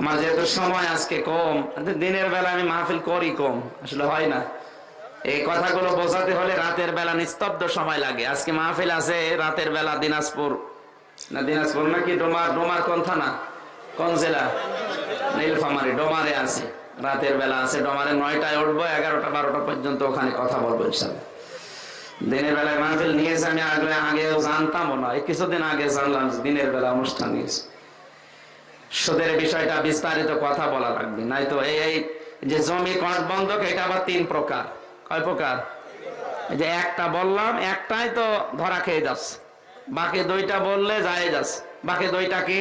আমার যেহেতু সময় আজকে কম, দিনের বেলা আমি মাহফিল করি কম, আসলে হয় না। এই কথাগুলো বোঝাতে হলে রাতের বেলা নিস্তব্ধ সময় লাগে। আজকে মাহফিল আছে রাতের বেলা দিনাজপুর। না, দিনাজপুর নাকি? ডোমার ডোমার কোন থানা? কোন জেলা? নীলফামারি, ডোমারে আছে। রাতের বেলা আছে, ডোমারে নয়টায় উঠবো, এগারোটা, বারোটা পর্যন্ত ওখানে কথা বলব ইনশাল্লাহ। দিনের বেলায় মাহফিল নিয়েছে, আমি আগে আগেও জানতামও না। এই কিছুদিন আগে জানলাম দিনের বেলা অনুষ্ঠান নিয়েছে সুদের বিষয়টা বিস্তারিত কথা বলা লাগবে। নাই তো এই এই যে জমি কট বন্ধক, এটা আবার তিন প্রকার। কয় প্রকার? যে একটা বললাম একটাই তো ধরা খেয়ে যাচ্ছে বাকি দুইটা বললে যায় যাচ্ছে বাকি দুইটা কি?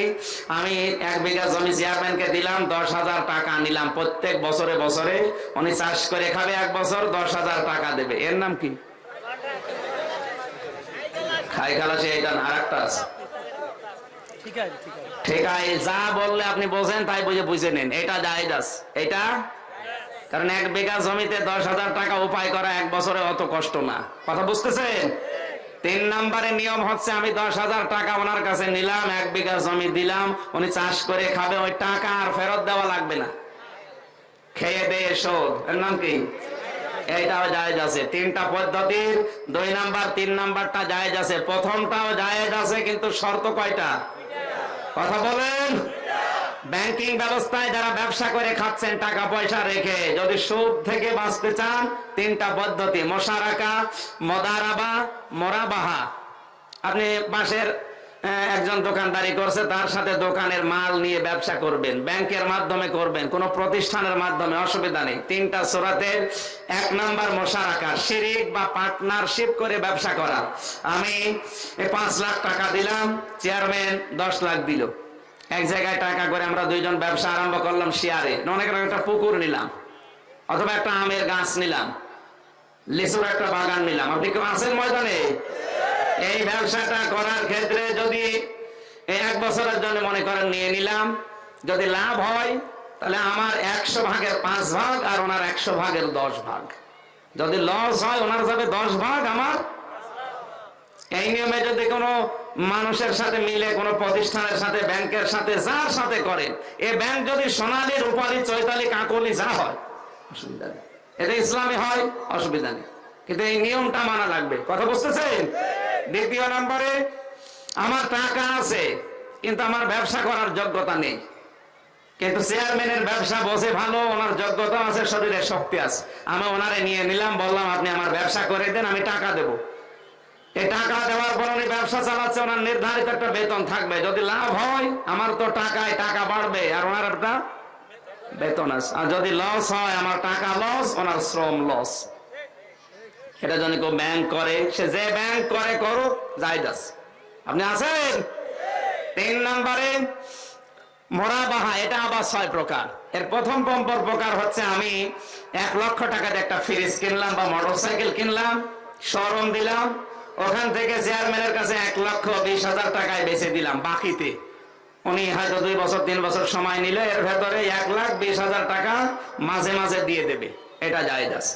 আমি এক বিঘা জমি চেয়ারম্যানকে দিলাম দশ হাজার টাকা নিলাম। প্রত্যেক বছরে বছরে উনি চাষ করে খাবে এক বছর দশ হাজার টাকা দেবে। এর নাম কি? খাই খালাসি এটা আর একটা আছে। ঠিক আছে যা বললে আপনি বোঝেন তাই বুঝে বুঝে নিন। এটা আছে এটা কারণ এক বিঘা জমিতে দশ হাজার টাকা উপায় করা এক বছরে অত কষ্ট না। কথা বুঝতেছেন? তিন নম্বরের নিয়ম হচ্ছে আমি দশ হাজার টাকা ওনার কাছে নিলাম, এক বিঘা জমি দিলাম, উনি চাষ করে খাবে, ওই টাকা আর ফেরত দেওয়া লাগবে না। খেয়ে দিয়ে শোধ। এর নাম কি? এইটাও জায়েজ আছে। তিনটা পদ্ধতির, দুই নাম্বার, তিন নাম্বারটা জায়েজ আছে। প্রথমটাও জায়েজ আছে, কিন্তু শর্ত কয়টা? কথা বলেন। ব্যাংকিং ব্যবস্থায় যারা ব্যবসা করে খাচ্ছেন, টাকা পয়সা রেখে যদি সুদ থেকে বাঁচতে চান, তিনটা পদ্ধতি, মশারাকা, মদারাবা, মরাবাহা। আপনি পাশের একজন দোকানদারি করছে, তার সাথে দোকানের মাল নিয়ে ব্যবসা করবেন, ব্যাংকের মাধ্যমে করবেন, কোন প্রতিষ্ঠানের মাধ্যমে, অসুবিধা নেই। তিনটা সোরাতে এক নাম্বার মশারাকা, শিরিক বা পার্টনারশিপ করে ব্যবসা করা। আমি পাঁচ লাখ টাকা দিলাম, চেয়ারম্যান দশ লাখ দিল। এক জায়গায় টাকা করে আমরা দুইজন ব্যবসা আরম্ভ করলাম শেয়ারে। অনেক একটা পুকুর নিলাম, অথবা একটা আমের গাছ নিলাম, লিচুর একটা বাগান নিলাম। আপনি কেউ আছেন ময়দানে? এই ব্যবসাটা করার ক্ষেত্রে যদি এক বছরের জন্য মনে করেন নিয়ে নিলাম, যদি লাভ হয়, তাহলে আমার একশো ভাগের পাঁচ ভাগ আর ওনার একশো ভাগের দশ ভাগ। যদি লস হয়, ওনার যাবে দশ ভাগ আমার। এই নিয়মে যদি কোনো মানুষের সাথে মিলে, কোনো প্রতিষ্ঠানের সাথে, ব্যাংকের সাথে, যার সাথে করেন এ ব্যাংক যদি সোনালী রূপালী চৈতালি, কাকলি, যা হয়, অসুবিধা নেই। এটা ইসলামী হয়, অসুবিধা নেই। কিন্তু এই নিয়মটা মানা লাগবে। কথা বুঝতেছেন? দ্বিতীয় নম্বরে, আমার টাকা আছে, কিন্তু আমার ব্যবসা করার যোগ্যতা নেই। কিন্তু চেয়ারম্যানের ব্যবসা বসে ভালো, ওনার যোগ্যতা আছে, শরীরে শক্তি আছে। আমি ওনারে নিয়ে নিলাম, বললাম, আপনি আমার ব্যবসা করে দেন, আমি টাকা দেবো। এই টাকা দেওয়ার পর উনি ব্যবসা চালাচ্ছে, ওনার নির্ধারিত একটা বেতন থাকবে। যদি লাভ হয়, আমার তো টাকায় টাকা বাড়বে, আর ওনার একটা বেতন আছে। আর যদি লস হয়, আমার টাকা লস ওনার শ্রম লস এটা যদি কেউ ব্যাংক করে, সে যে ব্যাংক করে করুক যাস। আপনি আছেন? তিন নম্বরে মরা বাহা এটা আবার ছয় প্রকার। এর প্রথম পম্পর প্রকার হচ্ছে, আমি এক লক্ষ টাকাতে একটা ফ্রিজ কিনলাম বা মোটর সাইকেল কিনলাম শোরুম দিলাম ওখান থেকে চেয়ারম্যানের কাছে এক লক্ষ বিশ হাজার টাকায় বেচে দিলাম বাকিতে। উনি হয়তো দুই বছর, তিন বছর সময় নিলে এর ভেতরে এক লাখ বিশ হাজার টাকা মাঝে মাঝে দিয়ে দেবে। এটা জায়েজ আছে।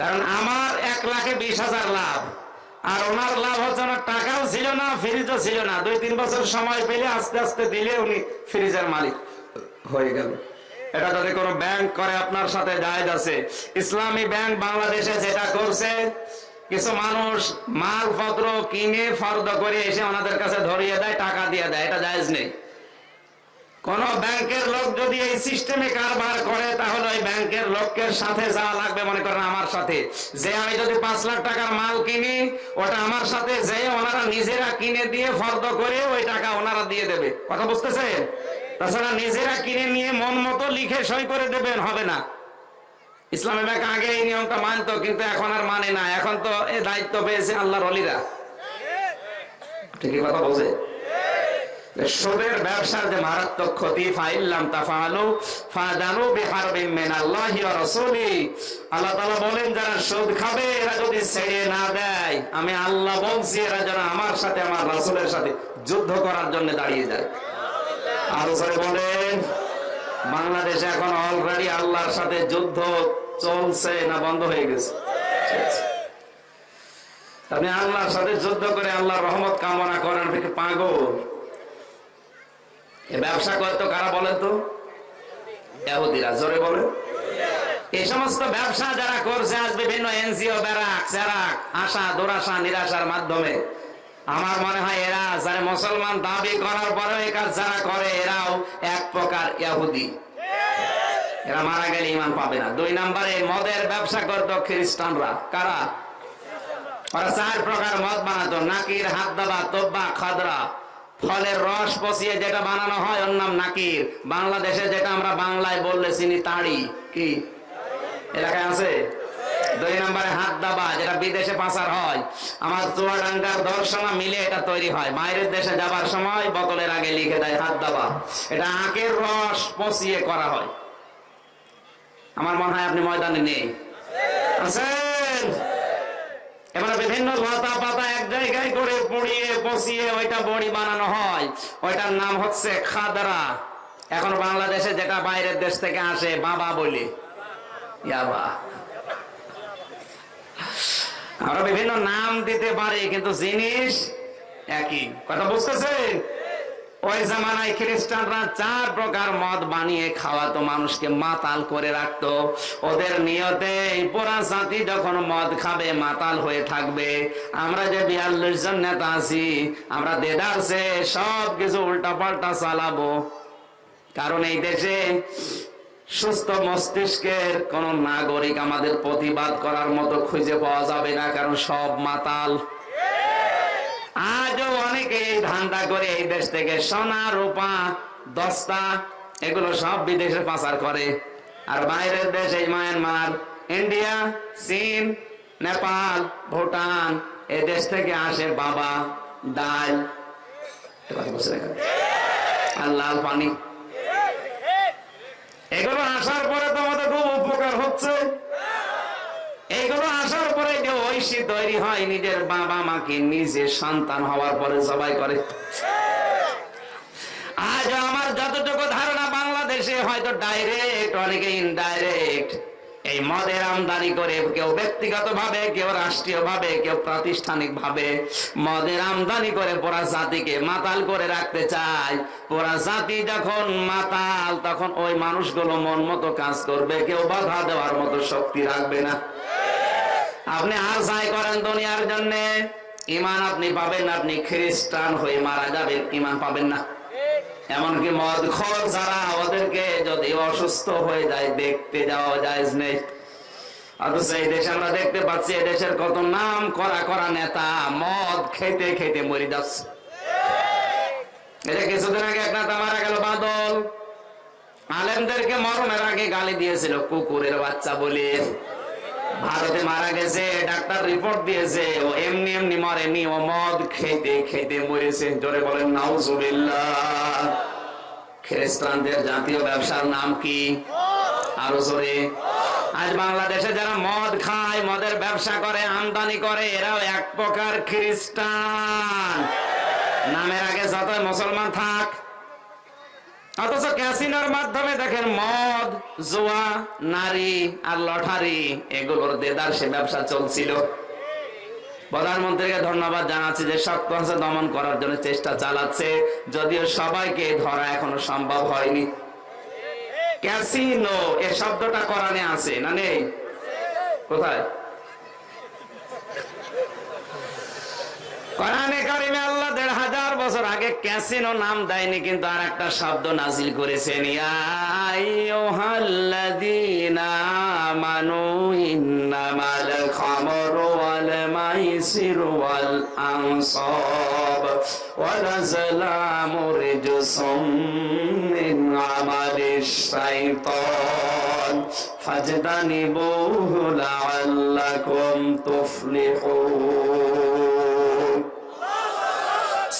কারণ আমার এক লাখে বিশ হাজার লাভ, আর ওনার লাভ হচ্ছে ওনার টাকাও ছিল না, ফ্রিজও ছিল না। দুই, তিন বছর সময় পেলে আস্তে আস্তে দিলে উনি ফ্রিজের মালিক হয়ে গেল। এটা যদি কোনো ব্যাংক করে আপনার সাথে জায়েজ আছে। ইসলামী ব্যাংক বাংলাদেশে যেটা করছে কিছু মানুষ মালপত্র কিনে ফর্দ করে এসে ওনাদের কাছে ধরিয়ে দেয়, টাকা দিয়ে দেয়, এটা জায়েজ নেই। কোন ব্যাংকের লোক যদি এই সিস্টেমে কারবার করে, তাহলে ওই ব্যাংকের লোকের সাথে যাওয়া লাগবে মনে করেন আমার সাথে। যে আমি যদি পাঁচ লাখ টাকার মাল কিনি, ওটা আমার সাথে, যে ওনারা নিজেরা কিনে দিয়ে ফর্দ করে, ওই টাকা ওনারা দিয়ে দেবে। কথা বুঝতেছেন? তাছাড়া নিজেরা কিনে নিয়ে মন মতো লিখে সই করে দেবেন, হবে না। ইসলামী ব্যাংক আগে এই নিয়মটা মানতো, কিন্তু এখন আর মানে না। এখন তো এ দায়িত্ব পেয়েছে আল্লাহর অলিরা। কথা বলছে? সুদের ব্যবসার যে মারাত্মক ক্ষতি তাফালু ফাদানু আল্লাহ বলেন, যারা সুদ খাবে, এরা যদি ছেড়ে না দেয়, আমি আল্লাহ বলছি, এরা যেন আমার সাথে, আমার রাসূলের সাথে যুদ্ধ করার জন্য দাঁড়িয়ে যায়। আরও বলেন, বাংলাদেশে এখন অলরেডি আল্লাহর সাথে যুদ্ধ চলছে না বন্ধ হয়ে গেছে। আপনি আল্লাহর সাথে যুদ্ধ করে আল্লাহর রহমত কামনা করেন পাগল। এ ব্যবসা করতো কারা বলেন তো? ইহুদিরা, জোরে বলেন। এই সমস্ত ব্যবসা যারা করছে আজ বিভিন্ন এনজিও, ব্যারাক, স্যারাক, আশা, দুরাশা, নিরাশার মাধ্যমে। আমার মনে হয় এরা যারা মুসলমান দাবি করার এই কাজ যারা করে, এরাও এক প্রকার ইহুদি। এরা মারা গেলে ইমান পাবে না। দুই নম্বরে, মদের ব্যবসা করতো খ্রিস্টানরা। কারা? ওরা চার প্রকার মদ বানাতো। নাকির হাত দাবা তোব্বা, খাদরা। ফলের রস পচিয়ে যেটা বানানো হয়, ওর নাম নাকির। বাংলাদেশে যেটা আমরা বাংলায় বললে চিনি তাড়ি। কি? এলাকায় আছে? দুই নম্বরে হাত দাবা যেটা বিদেশে পাচার হয়। আমার চুয়াডাঙ্গার দর্শনা মিলে এটা তৈরি হয়। বাইরের দেশে যাবার সময় বোতলের আগে লিখে দেয় হাত দাবা এটা আখের রস পচিয়ে করা হয়। আমার মনে হয় আপনি ময়দানে নেই। আছেন? এবারে বিভিন্ন লতা পাতা এক জায়গায় করে পুড়িয়ে পচিয়ে ওইটা বড়ি বানানো হয়। ওইটার নাম হচ্ছে খাদরা। এখন বাংলাদেশে যেটা বাইরের দেশ থেকে আসে, বাবা বলি। ইয়াবা আমরা বিভিন্ন নাম দিতে পারি, কিন্তু জিনিস একই। কথা বুঝতেছেন? ওই জামানায় খ্রিস্টানরা চার প্রকার মদ বানিয়ে খাওয়াতো, মানুষকে মাতাল করে রাখতো। ওদের নিয়তে যখন মদ খাবে, মাতাল হয়ে থাকবে। আমরা যে বিয়াল্লিশ জন নেতা আছি আমরা সব কিছু উল্টা পাল্টা চালাবো। কারণ এই দেশে সুস্থ মস্তিষ্কের কোন নাগরিক আমাদের প্রতিবাদ করার মতো খুঁজে পাওয়া যাবে না, কারণ সব মাতাল। আজও এই ধান্দা করে এই দেশ থেকে সোনা, রূপা, দস্তা, এগুলো সব বিদেশে পাচার করে। আর বাইরের দেশ এই মায়ানমার, ইন্ডিয়া, চীন, নেপাল, ভুটান, এ দেশ থেকে আসে বাবা ডাল? আর লাল পানি। এগুলো আসার পরে তো আমাদের খুব উপকার হচ্ছে। এইগুলো আসার পরে যে ঐশী তৈরি হয়, নিজের বাবা মাকে নিজে সন্তান হওয়ার পরে সবাই করে। আজ আমার যতটুকু ধারণা বাংলাদেশে হয়তো ডাইরেক্ট অনেকে ইনডাইরেক্ট এই মদের আমদানি করে কেউ ব্যক্তিগত ভাবে কেউ রাষ্ট্রীয় ভাবে কেউ প্রাতিষ্ঠানিক ভাবে মদের আমদানি করে পুরা জাতিকে মাতাল করে রাখতে চায়। পুরা জাতি যখন মাতাল, তখন ওই মানুষগুলো মন মতো কাজ করবে, কেউ বাধা দেওয়ার মতো শক্তি রাখবে না। আপনি আর যাই করেন দুনিয়ার জন্য ইমান আপনি পাবেন আপনি খ্রিস্টান হয়ে মারা যাবেন ইমান পাবেন না। এমনকি মদ খোর যারা ওদেরকে যদি অসুস্থ হয়ে যায়, দেখতে যাওয়া যায় নেই অথচ এই দেশে আমরা দেখতে পাচ্ছি দেশের কত নাম করা করা নেতা মদ খেতে খেতে মরে যাচ্ছে। এটা কিছুদিন আগে মারা গেল বাদল। আলেমদেরকে আগে গালি দিয়েছিল, কুকুরের বাচ্চা বলে। ভারতে মারা গেছে, ডাক্তার রিপোর্ট দিয়েছে, ও এমনি এমনি মরেনি, ও মদ খেতে খেতে মরেছে। জোরে বলেন খ্রিস্টানদের জাতীয় ব্যবসার নাম কি? আরও জোরে। আজ বাংলাদেশে যারা মদ খায়, মদের ব্যবসা করে, আমদানি করে, এরাও এক প্রকার খ্রিস্টান। নামের আগে যত মুসলমান থাক অথচ ক্যাসিনোর মাধ্যমে দেখেন মদ, জুয়া, নারী আর লটারি, এগুলোর দেদার সে ব্যবসা চলছিল। প্রধানমন্ত্রীকে ধন্যবাদ জানাচ্ছি যে শক্ত হাসে দমন করার জন্য চেষ্টা চালাচ্ছে, যদিও সবাইকে ধরা এখনও সম্ভব হয়নি। ক্যাসিনো, এ শব্দটা কোরআনে আছে না নেই? কোথায়? কোরআনে কারিমে আল্লাহ হাজার বছর আগে ক্যাসিনো নাম দেয়নি, কিন্তু আর একটা শব্দ নাজিল করেছেন আমানু ইন্নামাল খামরু ওয়াল মাইসিরু ওয়াল মিন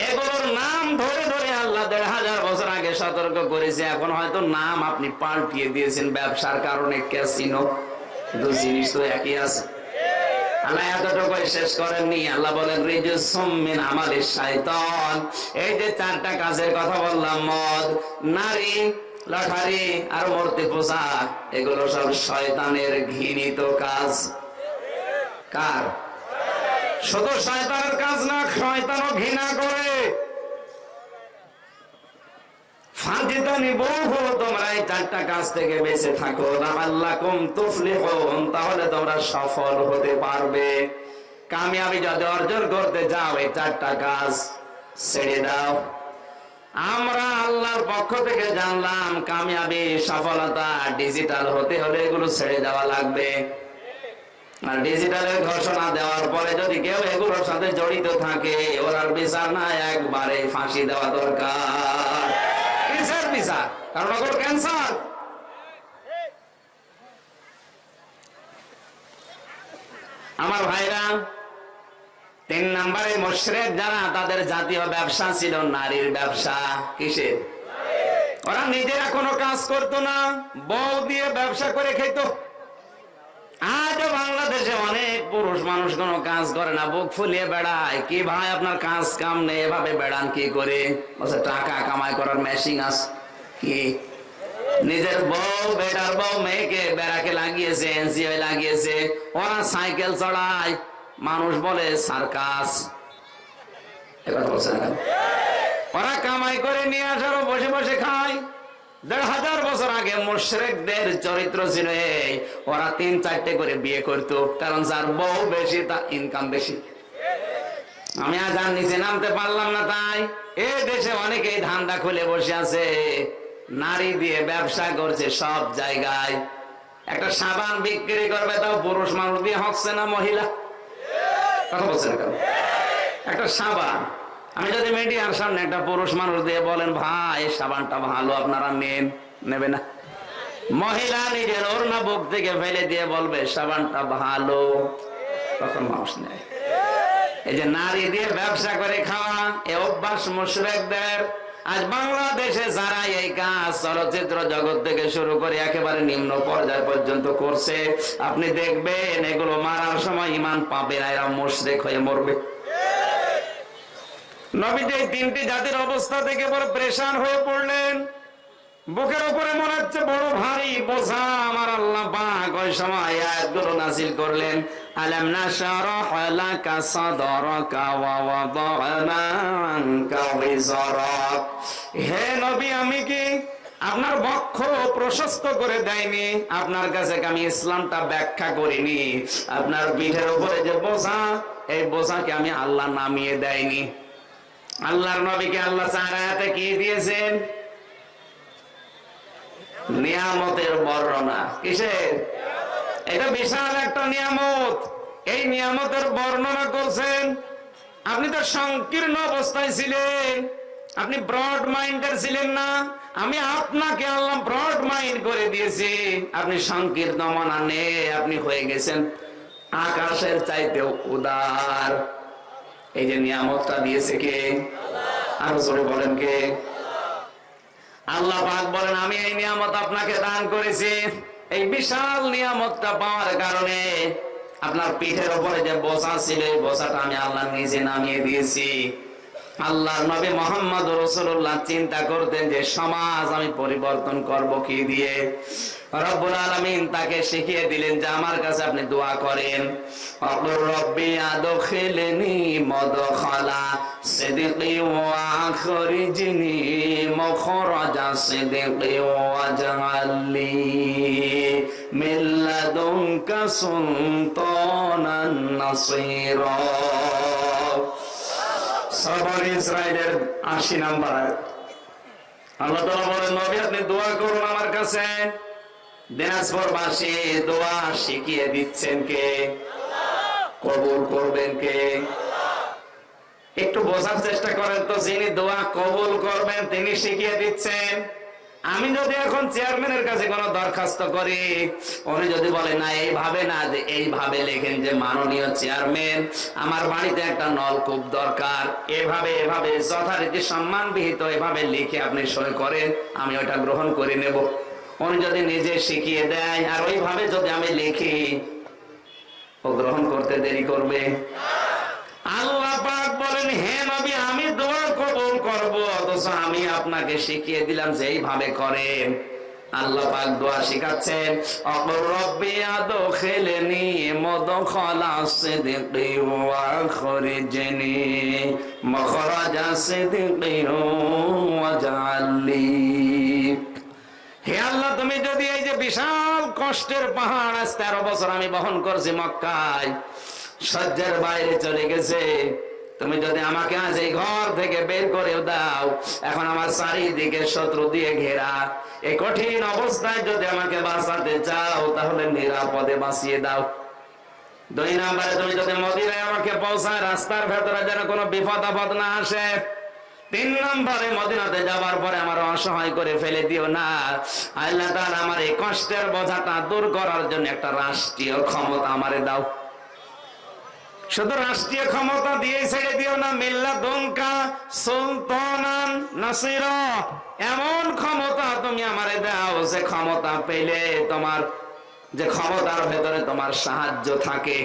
এগুলোর নাম ধরে ধরে আল্লাহ দেড় হাজার বছর আগে সতর্ক করেছে। এখন হয়তো নাম আপনি পাল্টিয়ে দিয়েছেন ব্যবসার কারণে, ক্যাসিনো কিন্তু জিনিস তো একই আছে। শয়তানের ঘৃণিত কাজ। কার? শুধু শয়তানের কাজ না, শয়তানও ঘৃণা করে। ফাঁজিতানি বহু আমরা আল্লাহর পক্ষ থেকে জানলাম, কামিয়াবি সফলতা ডিজিটাল হতে হলে এগুলো ছেড়ে দেওয়া লাগবে। আর ডিজিটালের ঘোষণা দেওয়ার পরে যদি কেউ এগুলোর সাথে জড়িত থাকে ওরার বিচার না একবারে ফাঁসি দেওয়া দরকার। কিসের বিচার কারণ ওগুলো ক্যান্সার। আমার ভাইরা, তিন নম্বরে মোশরেক যারা, তাদের জাতীয় ব্যবসা ছিল নারীর ব্যবসা। কিসের? ওরা নিজেরা কোনো কাজ করতো না, বউ দিয়ে ব্যবসা করে খেত। আজও বাংলাদেশে অনেক পুরুষ মানুষ কোনো কাজ করে না, বুক ফুলিয়ে বেড়ায়। কি ভাই আপনার কাজ কাম নেই, এভাবে বেড়ান কি করে? টাকা কামাই করার মেশিন আস নিজের বউ, বেটার বউ, মেয়েকে বেড়াকে লাগিয়েছে এনসিও লাগিয়েছে। ওরা সাইকেল চড়ায়। মানুষ বলে, সার্কাস। ওরা কামাই করে নিয়ে আসারও বসে বসে খায়। দেড় হাজার বছর আগে মুশরেকদের চরিত্র ছিল ওরা তিন চারটে করে বিয়ে করত, কারণ যার বউ বেশি, তার ইনকাম বেশি। আমি আজ আর নিচে নামতে পারলাম না তাই। এ দেশে অনেকেই ধান্দা খুলে বসে আছে। নারী দিয়ে ব্যবসা করছে সব জায়গায়। একটা সাবান বিক্রি করবে তাও পুরুষ মানুষ দিয়ে হচ্ছে না মহিলা? কথা বলছে না কেন? একটা সাবান। আমি যদি মিডিয়ার সামনে একটা পুরুষ মানুষ দিয়ে বলেন, ভাই সাবানটা ভালো, আপনারা নেন। নেবে না। মহিলা নিজের ওর না বুক থেকে ফেলে দিয়ে বলবে, সাবানটা ভালো। তখন মানুষ নেয়। এই যে নারী দিয়ে ব্যবসা করে খাওয়া, এ অভ্যাস মুশরেকদের আজ বাংলাদেশে যারা এই কাজ, চলচ্চিত্র জগৎ থেকে শুরু করে একেবারে নিম্ন পর্যায় পর্যন্ত করছে, আপনি দেখবেন এগুলো মারার সময় ইমান পাবে না, এরা মুশরেক হয়ে মরবে। নবীজি তিনটি জাতির অবস্থা থেকে প্রেশান হয়ে পড়লেন। বুকের উপরে মনে হচ্ছে বড় ভারী বোঝা, আমার আল্লাহ করলেন। নাশরাহ লাকা সাদরাকা ওয়া ওয়াদানা আনকা ওয়িজরাক হে নবী, আমি কি আপনার বক্ষ প্রশস্ত করে দেয়নি? আপনার কাছে আমি ইসলামটা ব্যাখ্যা করিনি? আপনার পিঠের উপরে যে বোঝা, এই বোঝাকে আমি আল্লাহ নামিয়ে দেয়নি। আল্লাহর নবীকে আল্লাহ চার আয়াতে কি দিয়েছেন? নিয়ামতের বর্ণনা। কিসের? এটা বিশাল একটা নিয়ামত। এই নিয়ামতের বর্ণনা করছেন, আপনি তো সংকীর্ণ অবস্থায় ছিলেন, আপনি ব্রড মাইন্ডের ছিলেন না, আমি আপনাকে আল্লাহ ব্রড মাইন্ড করে দিয়েছি, আপনি সংকীর্ণ মনা নে আপনি হয়ে গেছেন। আকাশের চাইতেও উদার। এই যে নিয়ামতটা দিয়েছে কে? আরও জোরে বলেন কে? আল্লাহ বলেন, আমি এই নিয়ামত আপনাকে দান করেছি। এই বিশাল নিয়ামতটা পাওয়ার কারণে আপনার পিঠের উপরে যে বোঝা ছিল, এই বোঝাটা আমি আল্লাহ নিজে নামিয়ে দিয়েছি। আল্লাহর নবী মোহাম্মদ রসুল্লাহ চিন্তা করতেন যে সমাজ আমি পরিবর্তন করব কি দিয়ে? রব্বুল আলামিন তাকে শিখিয়ে দিলেন যে আমার কাছে আপনি দোয়া করেন। রব্বি মখরাজা সিদকি নাম্বার আল্লাহ বলেন, নবী, আপনি দোয়া করুন আমার কাছে। দিনাজপুর বাসী দোয়া শিখিয়ে দিচ্ছেন কে? কবুল করবেন কে? একটু বোঝার চেষ্টা করেন তো, যিনি দোয়া কবুল করবেন, তিনি শিখিয়ে দিচ্ছেন। আমি যদি এখন চেয়ারম্যানের কাছে কোনো দরখাস্ত করি, উনি যদি বলে, না, এইভাবে না, যে এইভাবে লেখেন যে মাননীয় চেয়ারম্যান, আমার বাড়িতে একটা নলকূপ দরকার, এভাবে এভাবে, যথারীতি সম্মান বিহিত এভাবে লিখে আপনি সই করেন, আমি ওটা গ্রহণ করে নেব। উনি যদি নিজে শিখিয়ে দেয়, আর ওইভাবে যদি আমি লিখি, ও গ্রহণ করতে দেরি করবে। আল্লাহ পাক বলেন, হে নবী, আমি দোয়া কবুল করব, অথচ আমি আপনাকে শিখিয়ে দিলাম যে এইভাবে করেন। আল্লাহ পাক দোয়া শিখাচ্ছেন অকর রব্বি আদখিলনি মুদখালা সিদকি ওয়া আখরিজনি মখরাজা সিদকি ওয়াজআলনি হে আল্লাহ, তুমি যদি এই যে বিশাল কষ্টের পাহাড়, আজ তেরো বছর আমি বহন করছি মক্কায় সহ্যের বাইরে চলে গেছে। তুমি যদি আমাকে আজ এই ঘর থেকে বের করে দাও, এখন আমার চারিদিকে শত্রু দিয়ে ঘেরা। এই কঠিন অবস্থায় যদি আমাকে বাঁচাতে চাও, তাহলে নিরাপদে বাঁচিয়ে দাও। দুই নাম্বারে তুমি যদি মদিনায় আমাকে পৌঁছায়, রাস্তার ভেতরে যেন কোনো বিপদ আপদ না আসে। তিন নম্বরে মদিনাতে যাওয়ার পরে আমার অসহায় করে ফেলে দিও না। আল্লাহ তাআলা আমার এই কষ্টের বোঝাটা দূর করার জন্য একটা রাষ্ট্রীয় ক্ষমতা আমারে দাও। শুধু রাষ্ট্রীয় ক্ষমতা দিয়ে ছেড়ে দিও না, মিল্লা দমকা সুলতান নাসির। এমন ক্ষমতা তুমি আমারে দাও যে ক্ষমতা পেলে তোমার যে ক্ষমতার ভেতরে তোমার সাহায্য থাকে।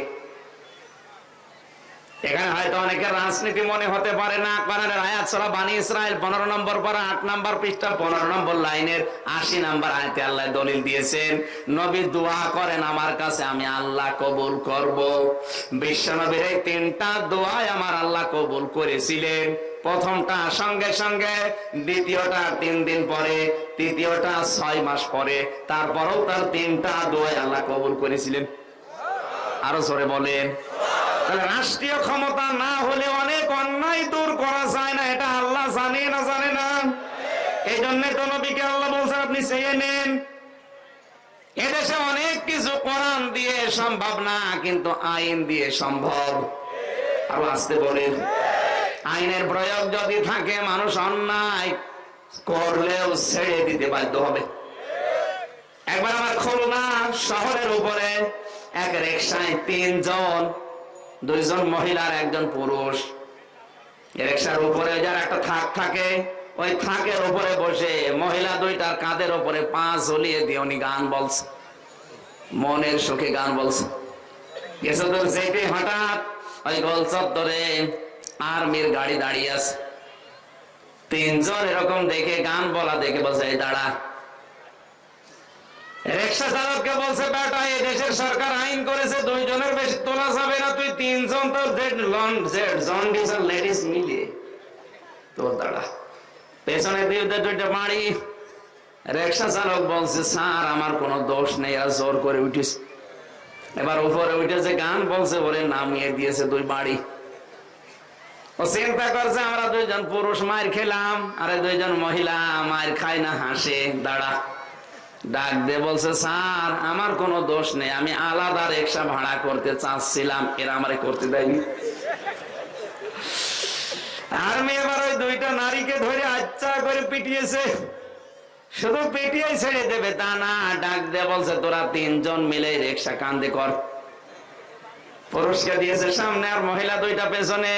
এখানে হয়তো অনেকের রাজনীতি মনে হতে পারে না। কোরআনের আয়াত সূরা বানি ইসরাইল 15 নম্বর পারা 8 নম্বর পৃষ্ঠা 15 নম্বর লাইনের 80 নম্বর আয়াতে আল্লাহ দলিল দিয়েছেন, নবী দোয়া করেন আমার কাছে, আমি আল্লাহ কবুল করব। বিশ্ব নবীর এই তিনটা দোয়াই আমার আল্লাহ কবুল করেছিলেন। প্রথমটা সঙ্গে সঙ্গে, দ্বিতীয়টা তিন দিন পরে, তৃতীয়টা ছয় মাস পরে, তারপরেও তার তিনটা দোয়াই আল্লাহ কবুল করেছিলেন। আরও জোরে বলেন। রাষ্ট্রীয় ক্ষমতা না হলে অনেক অন্যায় দূর করা যায় না, এটা আল্লাহ জানে না জানে না। এই জন্য তো নবীকে আল্লাহ বলছে আপনি চেয়ে নেন। এদেশে অনেক কিছু কোরআন দিয়ে সম্ভব না, কিন্তু আইন দিয়ে সম্ভব। আরও আসতে বলেন। আইনের প্রয়োগ যদি থাকে, মানুষ অন্যায় করলেও ছেড়ে দিতে বাধ্য হবে। একবার আমার খুলনা শহরের উপরে এক রিক্সায় তিনজন দুইজন মহিলার একজন পুরুষ। রিক্সার উপরে যার একটা থাক থাকে, ওই থাকের উপরে বসে মহিলা দুইটার কাঁধের উপরে পা ঝুলিয়ে দিয়ে উনি গান বলছে। মনের সুখে গান বলছে। গেছে তোর যেতে হঠাৎ, ওই গোল চত্বরে আর্মির গাড়ি দাঁড়িয়ে আছে। তিনজন এরকম দেখে গান বলা দেখে বলছে, এই দাঁড়া রিক্সা চালককে বলছে, বেটা দেশের সরকার আইন করেছে, দুইজনের বেশি তোলা যাবে না, তুই তিনজন তো জন্ডিস আর লেডিস মিলিয়ে তোর দাঁড়া। পেছনে দিয়ে দুইটা বাড়ি রিক্সা চালক বলছে, স্যার, আমার কোনো দোষ নেই, আর জোর করে উঠিস। এবার উপরে উঠেছে গান বলছে, বলে নামিয়ে দিয়েছে দুই বাড়ি ও চিন্তা করছে, আমরা দুইজন পুরুষ, মার খেলাম, আরে দুইজন মহিলা, মার খায় না হাসে, দাঁড়া। ডাক দিয়ে বলছে, স্যার, আমার কোনো দোষ নেই, আমি আলাদা রিক্সা ভাড়া করতে চাচ্ছিলাম, এরা আমারে করতে দেয়নি। এবার ওই দুইটা নারীকে ধরে আচ্ছা করে পিটিয়েছে। শুধু পিটিয়ে ছেড়ে দেবে তা না ডাক বলছে, তোরা তিনজন মিলে রিক্সা কান্দে কর। পুরস্কার দিয়েছে, সামনে আর মহিলা দুইটা পেছনে।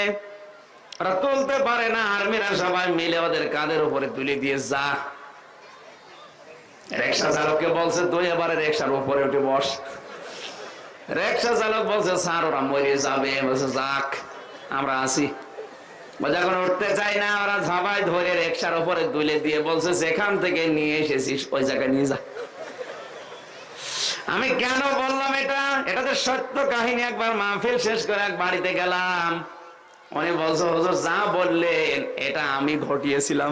ওরা তুলতে পারে না, আর্মিরা সবাই মিলে ওদের কাঁধের উপরে তুলে দিয়ে যা। রিক্সা চালককে বলছে এবারে উপরে উঠে বস। চালক বলছে, স্যার, ওরা মরে যাবে। বলছে, যাক, আমরা যখন উঠতে চাই না। ওরা ঝাবাই ধরে উপরে দিয়ে বলছে যেখান থেকে নিয়ে এসেছিস, ওই জায়গায় নিয়ে যা। আমি কেন বললাম এটা? এটা তো সত্য কাহিনী, একবার মাহফিল শেষ করে এক বাড়িতে গেলাম। উনি বলছো, হুজুর, যা বললেন, এটা আমি ঘটিয়েছিলাম।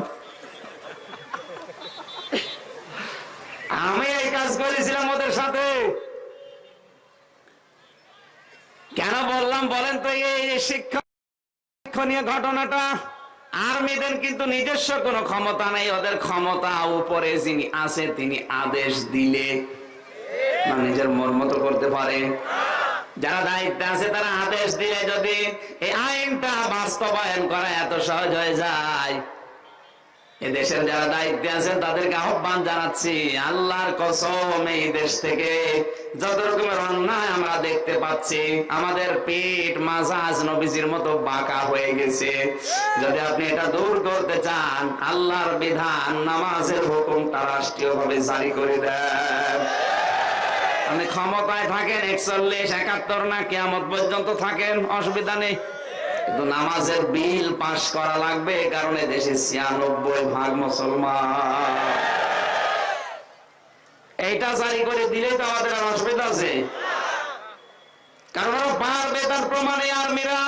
আমি এই কাজ করেছিলাম ওদের সাথে। কেন বললাম বলেন তো, এই শিক্ষা শিক্ষণীয় ঘটনাটা, আর্মিদের কিন্তু নিজস্ব কোনো ক্ষমতা নেই, ওদের ক্ষমতা উপরে যিনি আছে তিনি আদেশ দিলে নিজের মন মতো করতে পারে। যারা দায়িত্বে আছে তারা আদেশ দিলে যদি এই আইনটা বাস্তবায়ন করা এত সহজ হয়ে যায় দেশের যারা দায়িত্বে আছেন, তাদেরকে আহ্বান জানাচ্ছি, আল্লাহর কসম এই দেশ থেকে। যত রকমের অন্যায় আমরা দেখতে পাচ্ছি, আমাদের পিঠ মাজাজ নবীজির মতো বাঁকা হয়ে গেছে। যদি আপনি এটা দূর করতে চান, আল্লাহর বিধান, নামাজের হুকুমটা রাষ্ট্রীয় ভাবে জারি করে দেন। আপনি ক্ষমতায় থাকেন, একচল্লিশ, একাত্তর না, কেয়ামত পর্যন্ত থাকেন, অসুবিধা নেই। কিন্তু নামাজের বিল পাশ করা লাগবে কারণে দেশে ছিয়ানব্বই ভাগ মুসলমান। এইটা জারি করে দিলেই তো আমাদের আর অসুবিধা আছে। কারণ পারবে তার প্রমাণে আর্মিরা।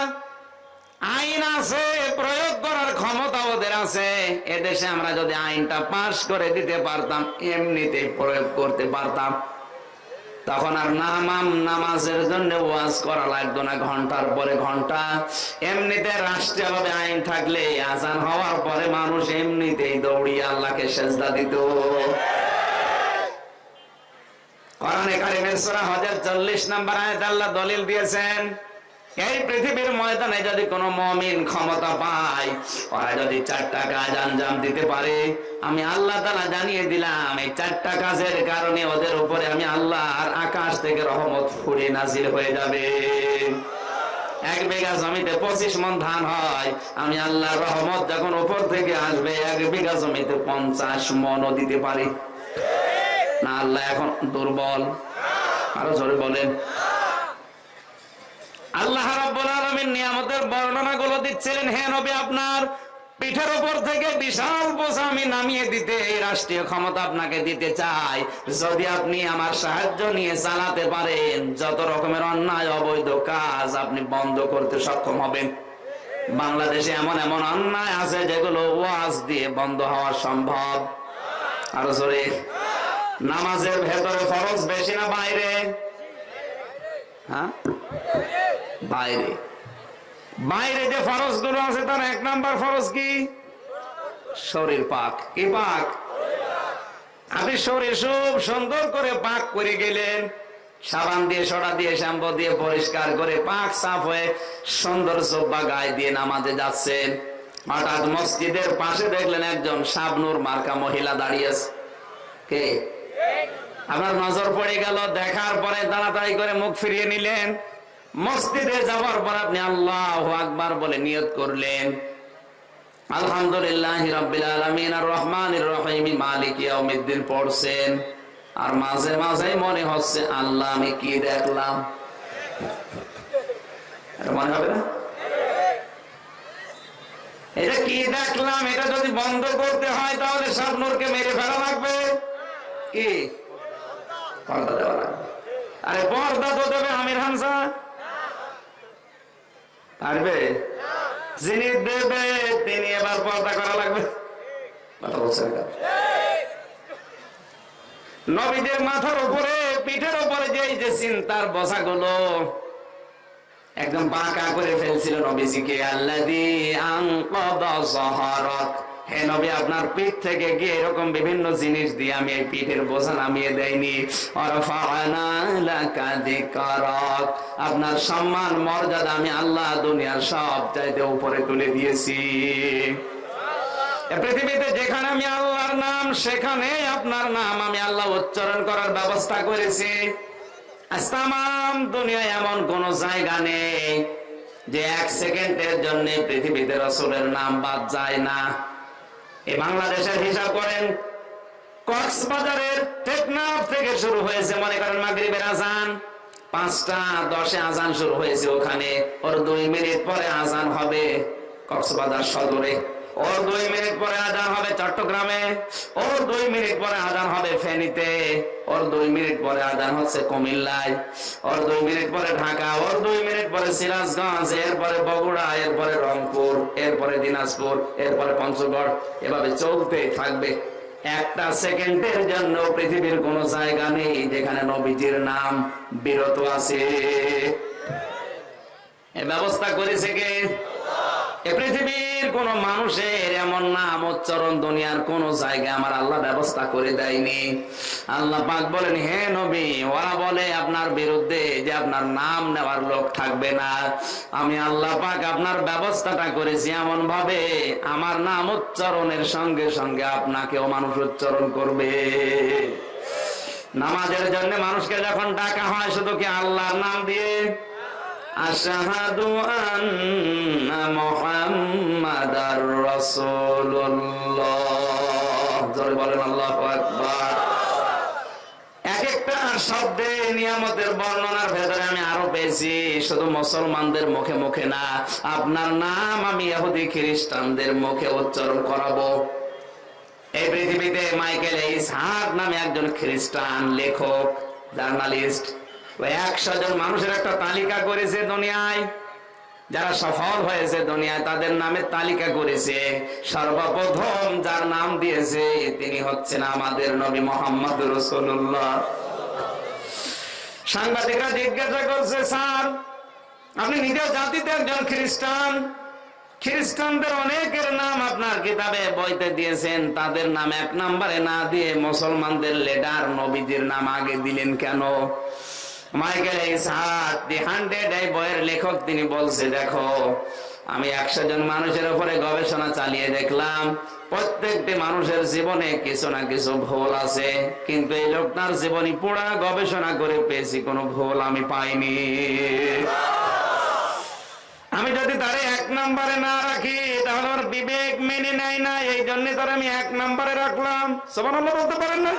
আইন আছে, প্রয়োগ করার ক্ষমতা ওদের আছে। এদেশে আমরা যদি আইনটা পাশ করে দিতে পারতাম এমনিতে প্রয়োগ করতে পারতাম। তখন আর নামাম নামাজের জন্য ওয়াজ করা লাগতো না, ঘণ্টার পরে ঘণ্টা। এমনিতে রাষ্ট্রীয়ভাবে আইন থাকলে আজান হওয়ার পরে মানুষ এমনিতেই দৌড়ি আল্লাহকে সেজদা দিত। কোরআনে কারিমের সূরা হজের 40 নম্বর আয়াত আল্লাহ দলিল দিয়েছেন এই পৃথিবীর ময়দানে যদি কোনো মমিন ক্ষমতা পায়, ওরা যদি চারটা কাজ আঞ্জাম দিতে পারে, আমি আল্লাহ তালা জানিয়ে দিলাম, এই চারটা কাজের কারণে ওদের উপরে আমি আল্লাহর আকাশ থেকে রহমত ফুড়ে নাজির হয়ে যাবে। এক বিঘা জমিতে পঁচিশ মন ধান হয়, আমি আল্লাহ রহমত যখন উপর থেকে আসবে, এক বিঘা জমিতে পঞ্চাশ মনও দিতে পারি। না, আল্লাহ এখন দুর্বল। আরও জোরে বলেন। আল্লাহ রাব্বুল আলামিন নিয়ামতের বর্ণনাগুলো দিচ্ছিলেন, হে নবী, আপনার পিঠের উপর থেকে বিশাল বোঝা আমি নামিয়ে দিতে এই রাষ্ট্রীয় ক্ষমতা আপনাকে দিতে চাই। যদি আপনি আমার সাহায্য নিয়ে চালাতে পারেন, যত রকমের অন্যায়, অবৈধ কাজ আপনি বন্ধ করতে সক্ষম হবেন। বাংলাদেশে এমন এমন অন্যায় আছে যেগুলো ওয়াজ দিয়ে বন্ধ হওয়া সম্ভব। আরও জোরে। নামাজের ভেতরে ফরজ বেশি না বাইরে? হ্যাঁ? বাইরে। বাইরে যে ফরজগুলো আছে তার এক নাম্বার ফরজ কি? শরীর পাক। কি পাক? আপনি শরীর খুব সুন্দর করে পাক করে গেলেন। সাবান দিয়ে সরা দিয়ে, শ্যাম্পু দিয়ে পরিষ্কার করে পাক সাফ হয়ে সুন্দর জব্বা গায়ে দিয়ে নামাজে যাচ্ছেন। হঠাৎ মসজিদের পাশে দেখলেন একজন শাবনুর মার্কা মহিলা দাঁড়িয়ে আছে। কে? আপনার নজর পড়ে গেল, দেখার পরে তাড়াতাড়ি করে মুখ ফিরিয়ে নিলেন। মসজিদে যাওয়ার পর আপনি আল্লাহ আকবার বলে নিয়ত করলেন। আলহামদুলিল্লাহ রাব্বিল আলামিন, আর রহমানির রহিম, মালিক পড়ছেন। আর মাঝে মাঝে মনে হচ্ছে, আল্লাহ আমি কি দেখলাম? মনে হবে না? এটা কি দেখলাম? এটা যদি বন্ধ করতে হয়, তাহলে স্বপ্নকে মেরে ফেলা লাগবে। কি? পর্দা দেওয়া লাগবে। আরে পর্দা তো দেবে আমির হামসা পারবে? যিনি দেবে, তিনি এবার পর্দা করা লাগবে। নবীদের মাথার উপরে, পিঠের উপরে যে যে চিন্তার বসাগুলো একদম বাঁকা করে ফেলছিল নবীজিকে। আল্লাদি আং সহারক হে নবী, আপনার পিঠ থেকে এরকম বিভিন্ন জিনিস দিয়ে আমি এই পিঠের বোঝা নামিয়ে দেয়নি। আপনার সম্মান, মর্যাদা আমি আল্লাহ দুনিয়ার সব চাইতে উপরে তুলে দিয়েছি। পৃথিবীতে যেখানে আমি আল্লাহর নাম, সেখানে আপনার নাম আমি আল্লাহ উচ্চারণ করার ব্যবস্থা করেছি। তামাম দুনিয়ায় এমন কোন জায়গা নেই যে এক সেকেন্ডের জন্য পৃথিবীতে রসুলের নাম বাদ যায় না। এই বাংলাদেশের হিসাব করেন, কক্সবাজারের টেকনাফ থেকে শুরু হয়েছে, মনে করেন মাগরিবের আজান। পাঁচটা দশে আজান শুরু হয়েছে ওখানে, ওর দুই মিনিট পরে আজান হবে কক্সবাজার সদরে। ওর দুই মিনিট পরে আজান হবে চট্টগ্রামে ওর দুই মিনিট পরে আজান হবে ফেনীতে ওর দুই মিনিট পরে আজান হচ্ছে কুমিল্লায় ওর দুই মিনিট পরে ঢাকা ওর দুই মিনিট পরে সিরাজগঞ্জ, এরপরে বগুড়া, এরপরে রংপুর, এরপরে দিনাজপুর, এরপরে পঞ্চগড়, এভাবে চলতেই থাকবে। একটা সেকেন্ডের জন্য পৃথিবীর কোন জায়গা নেই যেখানে নবীজির নাম বিরত আছে। ব্যবস্থা করেছে কে? এ পৃথিবীর কোন মানুষের এমন নাম উচ্চারণ দুনিয়ার কোন জায়গায় আমার আল্লাহ ব্যবস্থা করে দেয়নি। আল্লাহ পাক বলেন, হে নবী, ওরা বলে আপনার বিরুদ্ধে যে আপনার নাম নেওয়ার লোক থাকবে না। আমি আল্লাহ পাক আপনার ব্যবস্থাটা করেছি এমন ভাবে আমার নাম উচ্চারণের সঙ্গে সঙ্গে আপনাকেও মানুষ উচ্চারণ করবে। নামাজের জন্য মানুষকে যখন ডাকা হয়, শুধু কি আল্লাহর নাম দিয়ে? একটা শব্দে নিয়ামতের বর্ণনার ভেতরে আমি আরও পেয়েছি, শুধু মুসলমানদের মুখে মুখে না, আপনার নাম আমি ইহুদি খ্রিস্টানদের মুখে উচ্চারণ করাবো। এই পৃথিবীতে মাইকেল ইসহাক নামে একজন খ্রিস্টান লেখক, জার্নালিস্ট একশো জন মানুষের একটা তালিকা করেছে দুনিয়ায়। যারা সফল হয়েছে দুনিয়ায়, তাদের নামে তালিকা করেছে। সর্বপ্রথম যার নাম দিয়েছে, তিনি হচ্ছেন আমাদের নবী মোহাম্মদ রসুল্লাহ সাংবাদিকরা জিজ্ঞাসা করছে, স্যার, আপনি নিজের জাতিতে একজন খ্রিস্টান। খ্রিস্টানদের অনেকের নাম আপনার কিতাবে বইতে দিয়েছেন। তাদের নাম এক নাম্বারে না দিয়ে মুসলমানদের লেডার নবীজির নাম আগে দিলেন কেন? মাইকেল দি হান্ড্রেড এই বইয়ের লেখক তিনি বলছে, দেখো, আমি একশো জন মানুষের উপরে গবেষণা চালিয়ে দেখলাম, প্রত্যেকটি মানুষের জীবনে কিছু না কিছু ভুল আছে, কিন্তু এই লোকটার জীবনী পুরা গবেষণা করে পেয়েছি, কোনো ভুল আমি পাইনি। আমি যদি তারে এক নম্বরে না রাখি, তাহলে ওর বিবেক মেনে নেয় না এই জন্য তার আমি এক নম্বরে রাখলাম। সবার বলতে পারেন না?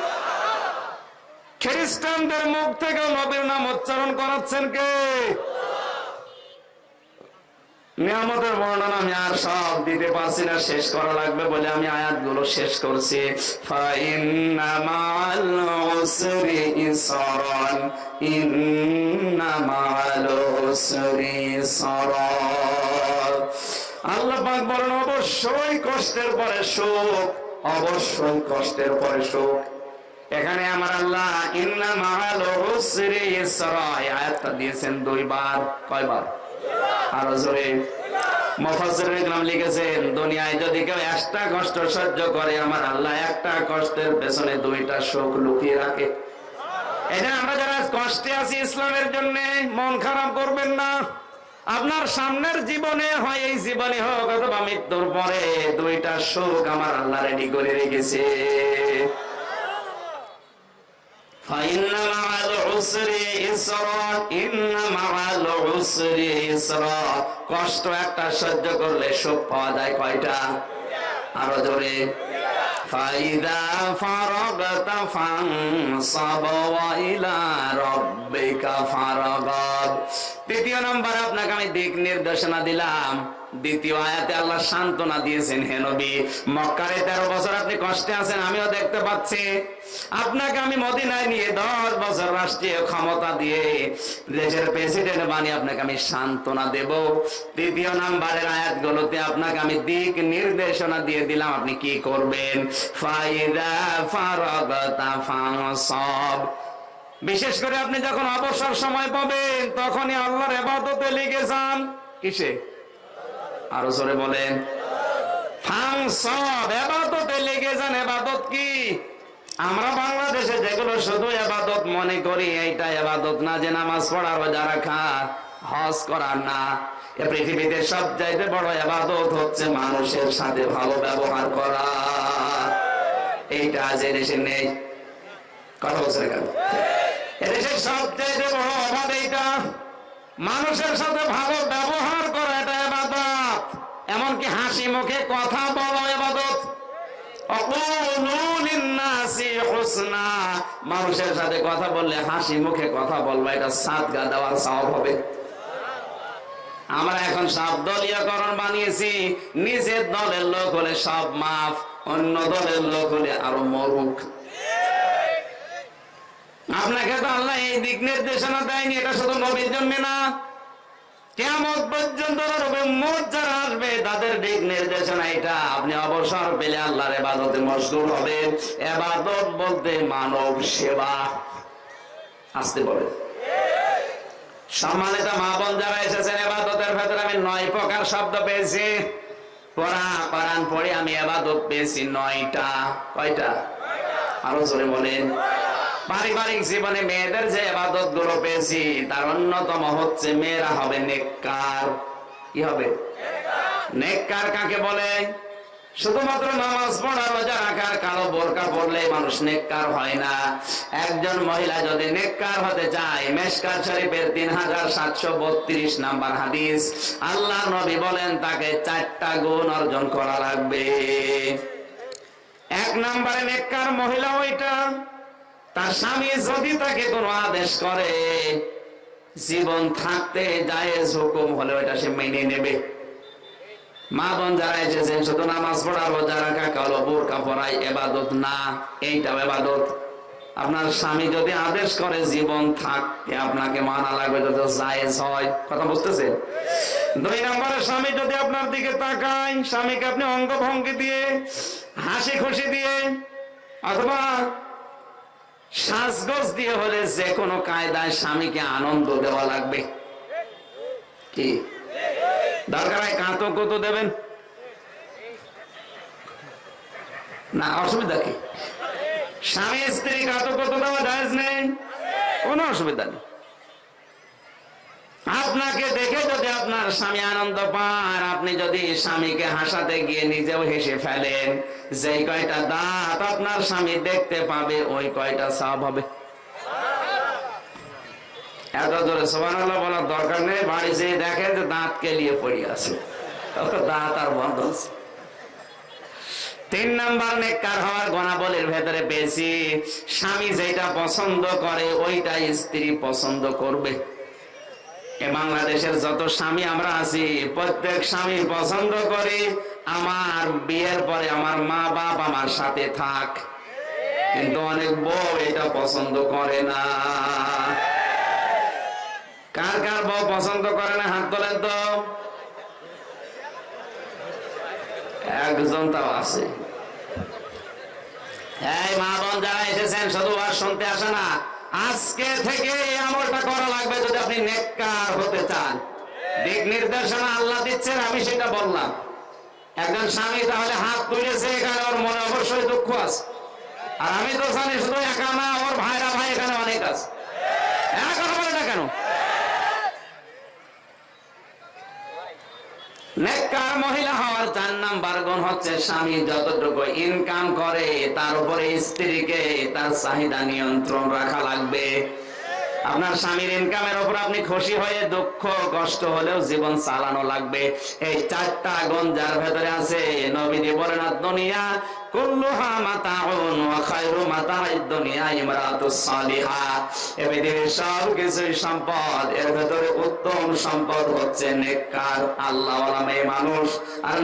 খ্রিস্টানদের মুখ থেকে নবীর নাম উচ্চারণ করাচ্ছেন কে? নিয়ামতের বর্ণনা আমি আর সব দিতে পারছি না, শেষ করা লাগবে বলে আমি আয়াতগুলো শেষ করছি। আল্লাহ পাক বলেন, অবশ্যই কষ্টের পরে সুখ, অবশ্যই কষ্টের পরে সুখ। এখানে আমার আল্লাহ আয়াতটা দিয়েছেন দুইবার, কয়বার? আরও জোরে। আমার যারা কষ্টে আছি ইসলামের জন্য, মন খারাপ করবেন না। আপনার সামনের জীবনে, হয় এই জীবনে হোক, অথবা মৃত্যুর পরে, দুইটা সুখ আমার আল্লাহ রেডি করে রেখেছে। فإن مع العسر يسرا إن مع العسر يسرا কষ্ট একটা সহ্য করলে সুখ পাওয়া যায় কয়টা আরো জোরে ফাইদা ফারাগত ফানসাব ওয়া ইলা রাব্বিকা ফারাগাব তৃতীয় নম্বর আপনাকে আমি দিক নির্দেশনা দিলাম দ্বিতীয় আয়াতে আল্লাহ সান্ত্বনা দিয়েছেন, হে নবী, মক্কারে তেরো বছর আপনি কষ্টে আছেন, আমিও দেখতে পাচ্ছি। আপনাকে আমি মদিনায় নিয়ে দশ বছর রাষ্ট্রীয় ক্ষমতা দিয়ে দেশের প্রেসিডেন্ট বানিয়ে আপনাকে আমি সান্ত্বনা দেব। তৃতীয় নাম্বারের আয়াতগুলোতে আপনাকে আমি দিক নির্দেশনা দিয়ে দিলাম, আপনি কি করবেন? বিশেষ করে আপনি যখন অবসর সময় পাবেন, তখনই আল্লাহর এবাদতে লেগে যান। কিসে? আরও জোরে বলেন। লেগে যান, এবাদত কি? আমরা বাংলাদেশে যেগুলো শুধু এবাদত মনে করি, এইটা এবাদত না যে নামাজ রোজা রাখা, হজ করার না। এ পৃথিবীতে বড় এবাদত হচ্ছে মানুষের সাথে ভালো ব্যবহার করা। এইটা আজ দেশে নেই। কথা বলছে কেন? এদেশের সবচাইতে বড় অভাব এইটা, মানুষের সাথে ভালো ব্যবহার করা, এটা এবাদত। এমনকি হাসি মুখে কথা বলা এবাদত। মানুষের সাথে কথা বললে হাসি মুখে কথা বলব, এটা সাত গা দেওয়ার সব হবে। আমরা এখন সব দলীয়করণ বানিয়েছি, নিজের দলের লোক হলে সব মাফ, অন্য দলের লোক হলে আরও মরুক। আপনাকে তো আল্লাহ এই দিক নির্দেশনা দেয়নি, এটা শুধু নবীর জন্য না। কেমন পর্যন্ত আসবে, তাদের দিক নির্দেশনা এটা। আপনি অবসর পেলে আল্লাহর এবাদতে মশগুল এবাদত বলতে মানব সেবা। আসতে সম্মানিত মা বোন যারা এসেছেন এবাদতের ভেতরে আমি নয় প্রকার শব্দ পেয়েছি। পড়া কোরআন পড়ে আমি এবাদত পেয়েছি নয়টা। কয়টা? আরও জোরে বলেন। পারিবারিক জীবনে মেয়েদের যে এবাদতগুলো পেয়েছি, তার অন্যতম হচ্ছে মেয়েরা হবে নেককার। কি হবে? নেককার কাকে বলে? শুধুমাত্র নামাজ পড়া, রোজা রাখার কালো বোরকা পড়লে মানুষ নেককার হয় না। একজন মহিলা যদি নেককার হতে চায় মেশকার শরীফের তিন হাজার সাতশো বত্রিশ নাম্বার হাদিস, আল্লাহ নবী বলেন, তাকে চারটা গুণ অর্জন করা লাগবে। এক নাম্বারে নেককার মহিলা ওইটা তার স্বামী যদি তাকে কোনো আদেশ করে, জীবন থাকতে যায় হুকুম হলে ওইটা সে মেনে নেবে। মা বোন যারা এসেছেন শুধু নামাজ পড়া, রোজা রাখা, কালো বোরকা পড়াই এবাদত না, এইটাও এবাদত। আপনার স্বামী যদি আদেশ করে জীবন থাকতে, আপনাকে মানা লাগবে যদি জায়েজ হয়, কথা বুঝতেছেন? দুই নম্বরে স্বামী যদি আপনার দিকে তাকায়, স্বামীকে আপনি অঙ্গভঙ্গি দিয়ে, হাসি খুশি দিয়ে, অথবা সাজগোজ দিয়ে হলে যে কোনো কায়দায় স্বামীকে আনন্দ দেওয়া লাগবে। কি? দরকার হয় কাঁতো কত দেবেন? না, অসুবিধা কি? স্বামী, স্ত্রী কাঁতো কত দেওয়া দায়জ নেই। কোনো অসুবিধা নেই। আপনাকে দেখে যদি আপনার স্বামী আনন্দ পান, আপনি যদি স্বামীকে হাসাতে গিয়ে নিজেও হেসে ফেলেন, যেই কয়টা দাঁত আপনার স্বামী দেখতে পাবে, ওই কয়টা সব হবে। এত জোরে সোমান বলার দরকার নেই, বাড়ি যেয়ে দেখেন যে দাঁত কেলিয়ে পড়ে আছে। দাঁত আর বন্ধ আছে। তিন নাম্বার নেককার হওয়ার গণাবলের ভেতরে পেয়েছি স্বামী যেটা পছন্দ করে ওইটাই স্ত্রী পছন্দ করবে। এ বাংলাদেশের যত স্বামী আমরা আছি, প্রত্যেক স্বামী পছন্দ করে, আমার বিয়ের পরে আমার মা বাপ আমার সাথে থাক। কিন্তু অনেক বউ এটা পছন্দ করে না। কার কার বউ পছন্দ করে না? হাত তোলেন তো। একজন তাও আছে। এই মা বোন যারা এসেছেন, শুধু আর শুনতে আসে না। আজকে থেকে আমলটা করা লাগবে যদি আপনি নেককার হতে চান। দিক নির্দেশনা আল্লাহ দিচ্ছেন, আমি সেটা বললাম। একজন স্বামী তাহলে হাত তুলেছে এখানে, ওর মনে অবশ্যই দুঃখ আছে। আর আমি তো জানি শুধু একা না, ওর ভাইরা ভাই এখানে অনেক আছে। কথা বলে না কেন? নেককার মহিলা হওয়ার চার নাম্বার গুণ হচ্ছে স্বামী যতটুকু ইনকাম করে, তার উপরে স্ত্রীকে তার চাহিদা নিয়ন্ত্রণ রাখা লাগবে। আপনার স্বামীর ইনকামের উপর আপনি খুশি হয়ে দুঃখ, কষ্ট হলেও জীবন চালানো লাগবে। এই চারটা গুণ যার ভেতরে আছে, নবীজি বলেন দুনিয়া দুনিয়া সম্পদ, এর ভেতরে উত্তম সম্পদ হচ্ছে মানুষ। আর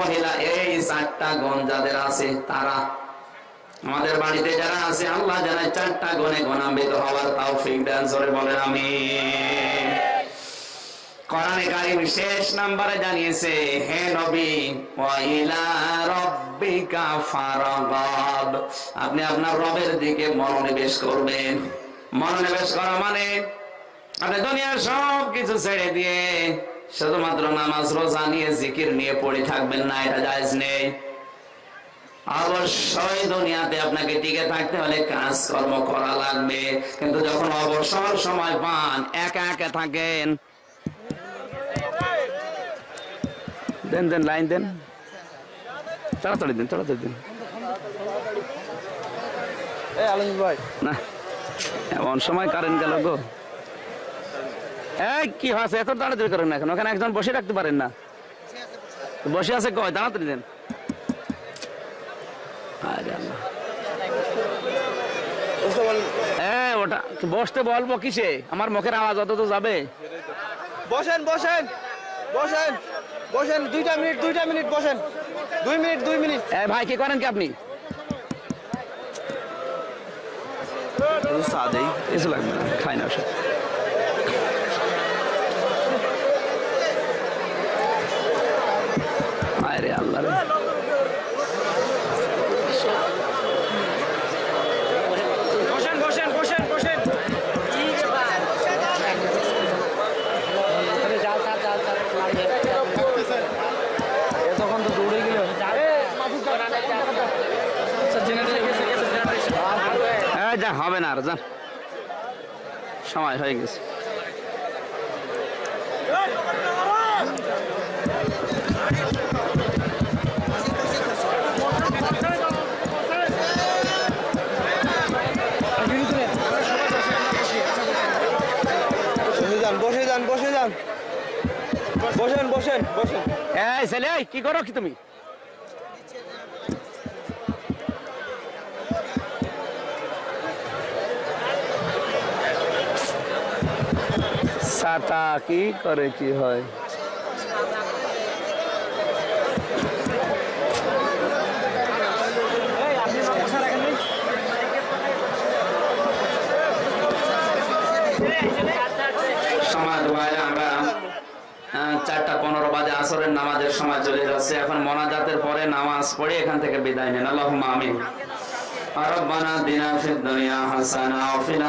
মহিলা এই চারটা গুণ যাদের আছে, তারা আমাদের বাড়িতে যারা আছে, আল্লাহ জানায় চারটা গুণে গুণান্বিত হওয়ার তাও ফিক দেন, জোরে বলেন আমি কোরআনে কারিম শেষ নাম্বারে জানিয়েছে, হে নবী ওয়াইলা রব্বিকা ফারাগাব আপনি আপনার রবের দিকে মনোনিবেশ করবেন। মনোনিবেশ করা মানে আপনি দুনিয়ার সব কিছু ছেড়ে দিয়ে শুধুমাত্র নামাজ, রোজা নিয়ে, জিকির নিয়ে পড়ে থাকবেন না, এটা জায়েজ নেই। অবশ্যই দুনিয়াতে আপনাকে টিকে থাকতে হলে কাজকর্ম করা লাগবে। কিন্তু যখন অবসর সময় পান একা একা থাকেন। দেন দেন লাইন দেন। তাড়াতাড়ি দেন তাড়াতাড়ি দেন। ভাই। না এমন সময় কারেন্ট গেল গো। এই কি হয়েছে? এত তাড়াতাড়ি করেন না এখন ওখানে একজন বসে রাখতে পারেন না। বসে আছে কয়? তাড়াতাড়ি দেন আরে আল্লাহ। এ, ওটা বসতে বলব কিসে? আমার মুখের আওয়াজ অত তো যাবে। বসেন বসেন বসেন বসেন দুইটা মিনিট দুইটা মিনিট বসেন। দুই মিনিট দুই মিনিট। এ ভাই কি করেন কি আপনি? চা দেই কিছু লাগবে না খাই না ওসব। আল্লাহ রে বসেন বসেন বসেন বসেন তখন তো দৌড়ে গেল জেনারেশন গেছে গেছে জেনারেশন এই যা হবে না আর যান সময় হয়ে গেছে। বসে যান বসে যান বসে যান। বসেন বসেন বসেন। এই ছেলে কি করো কি তুমি? সাতা কি করে কি হয়? সময় আমরা আহ, চারটা পনেরো বাজে আসরের নামাজের সময় চলে যাচ্ছে। এখন মোনাজাতের পরে নামাজ পড়ে এখান থেকে বিদায় নেন। আল্লাহ আমিন। রব্বানা দিনা ফিদ দুনিয়া হাসানা ওয়া ফিল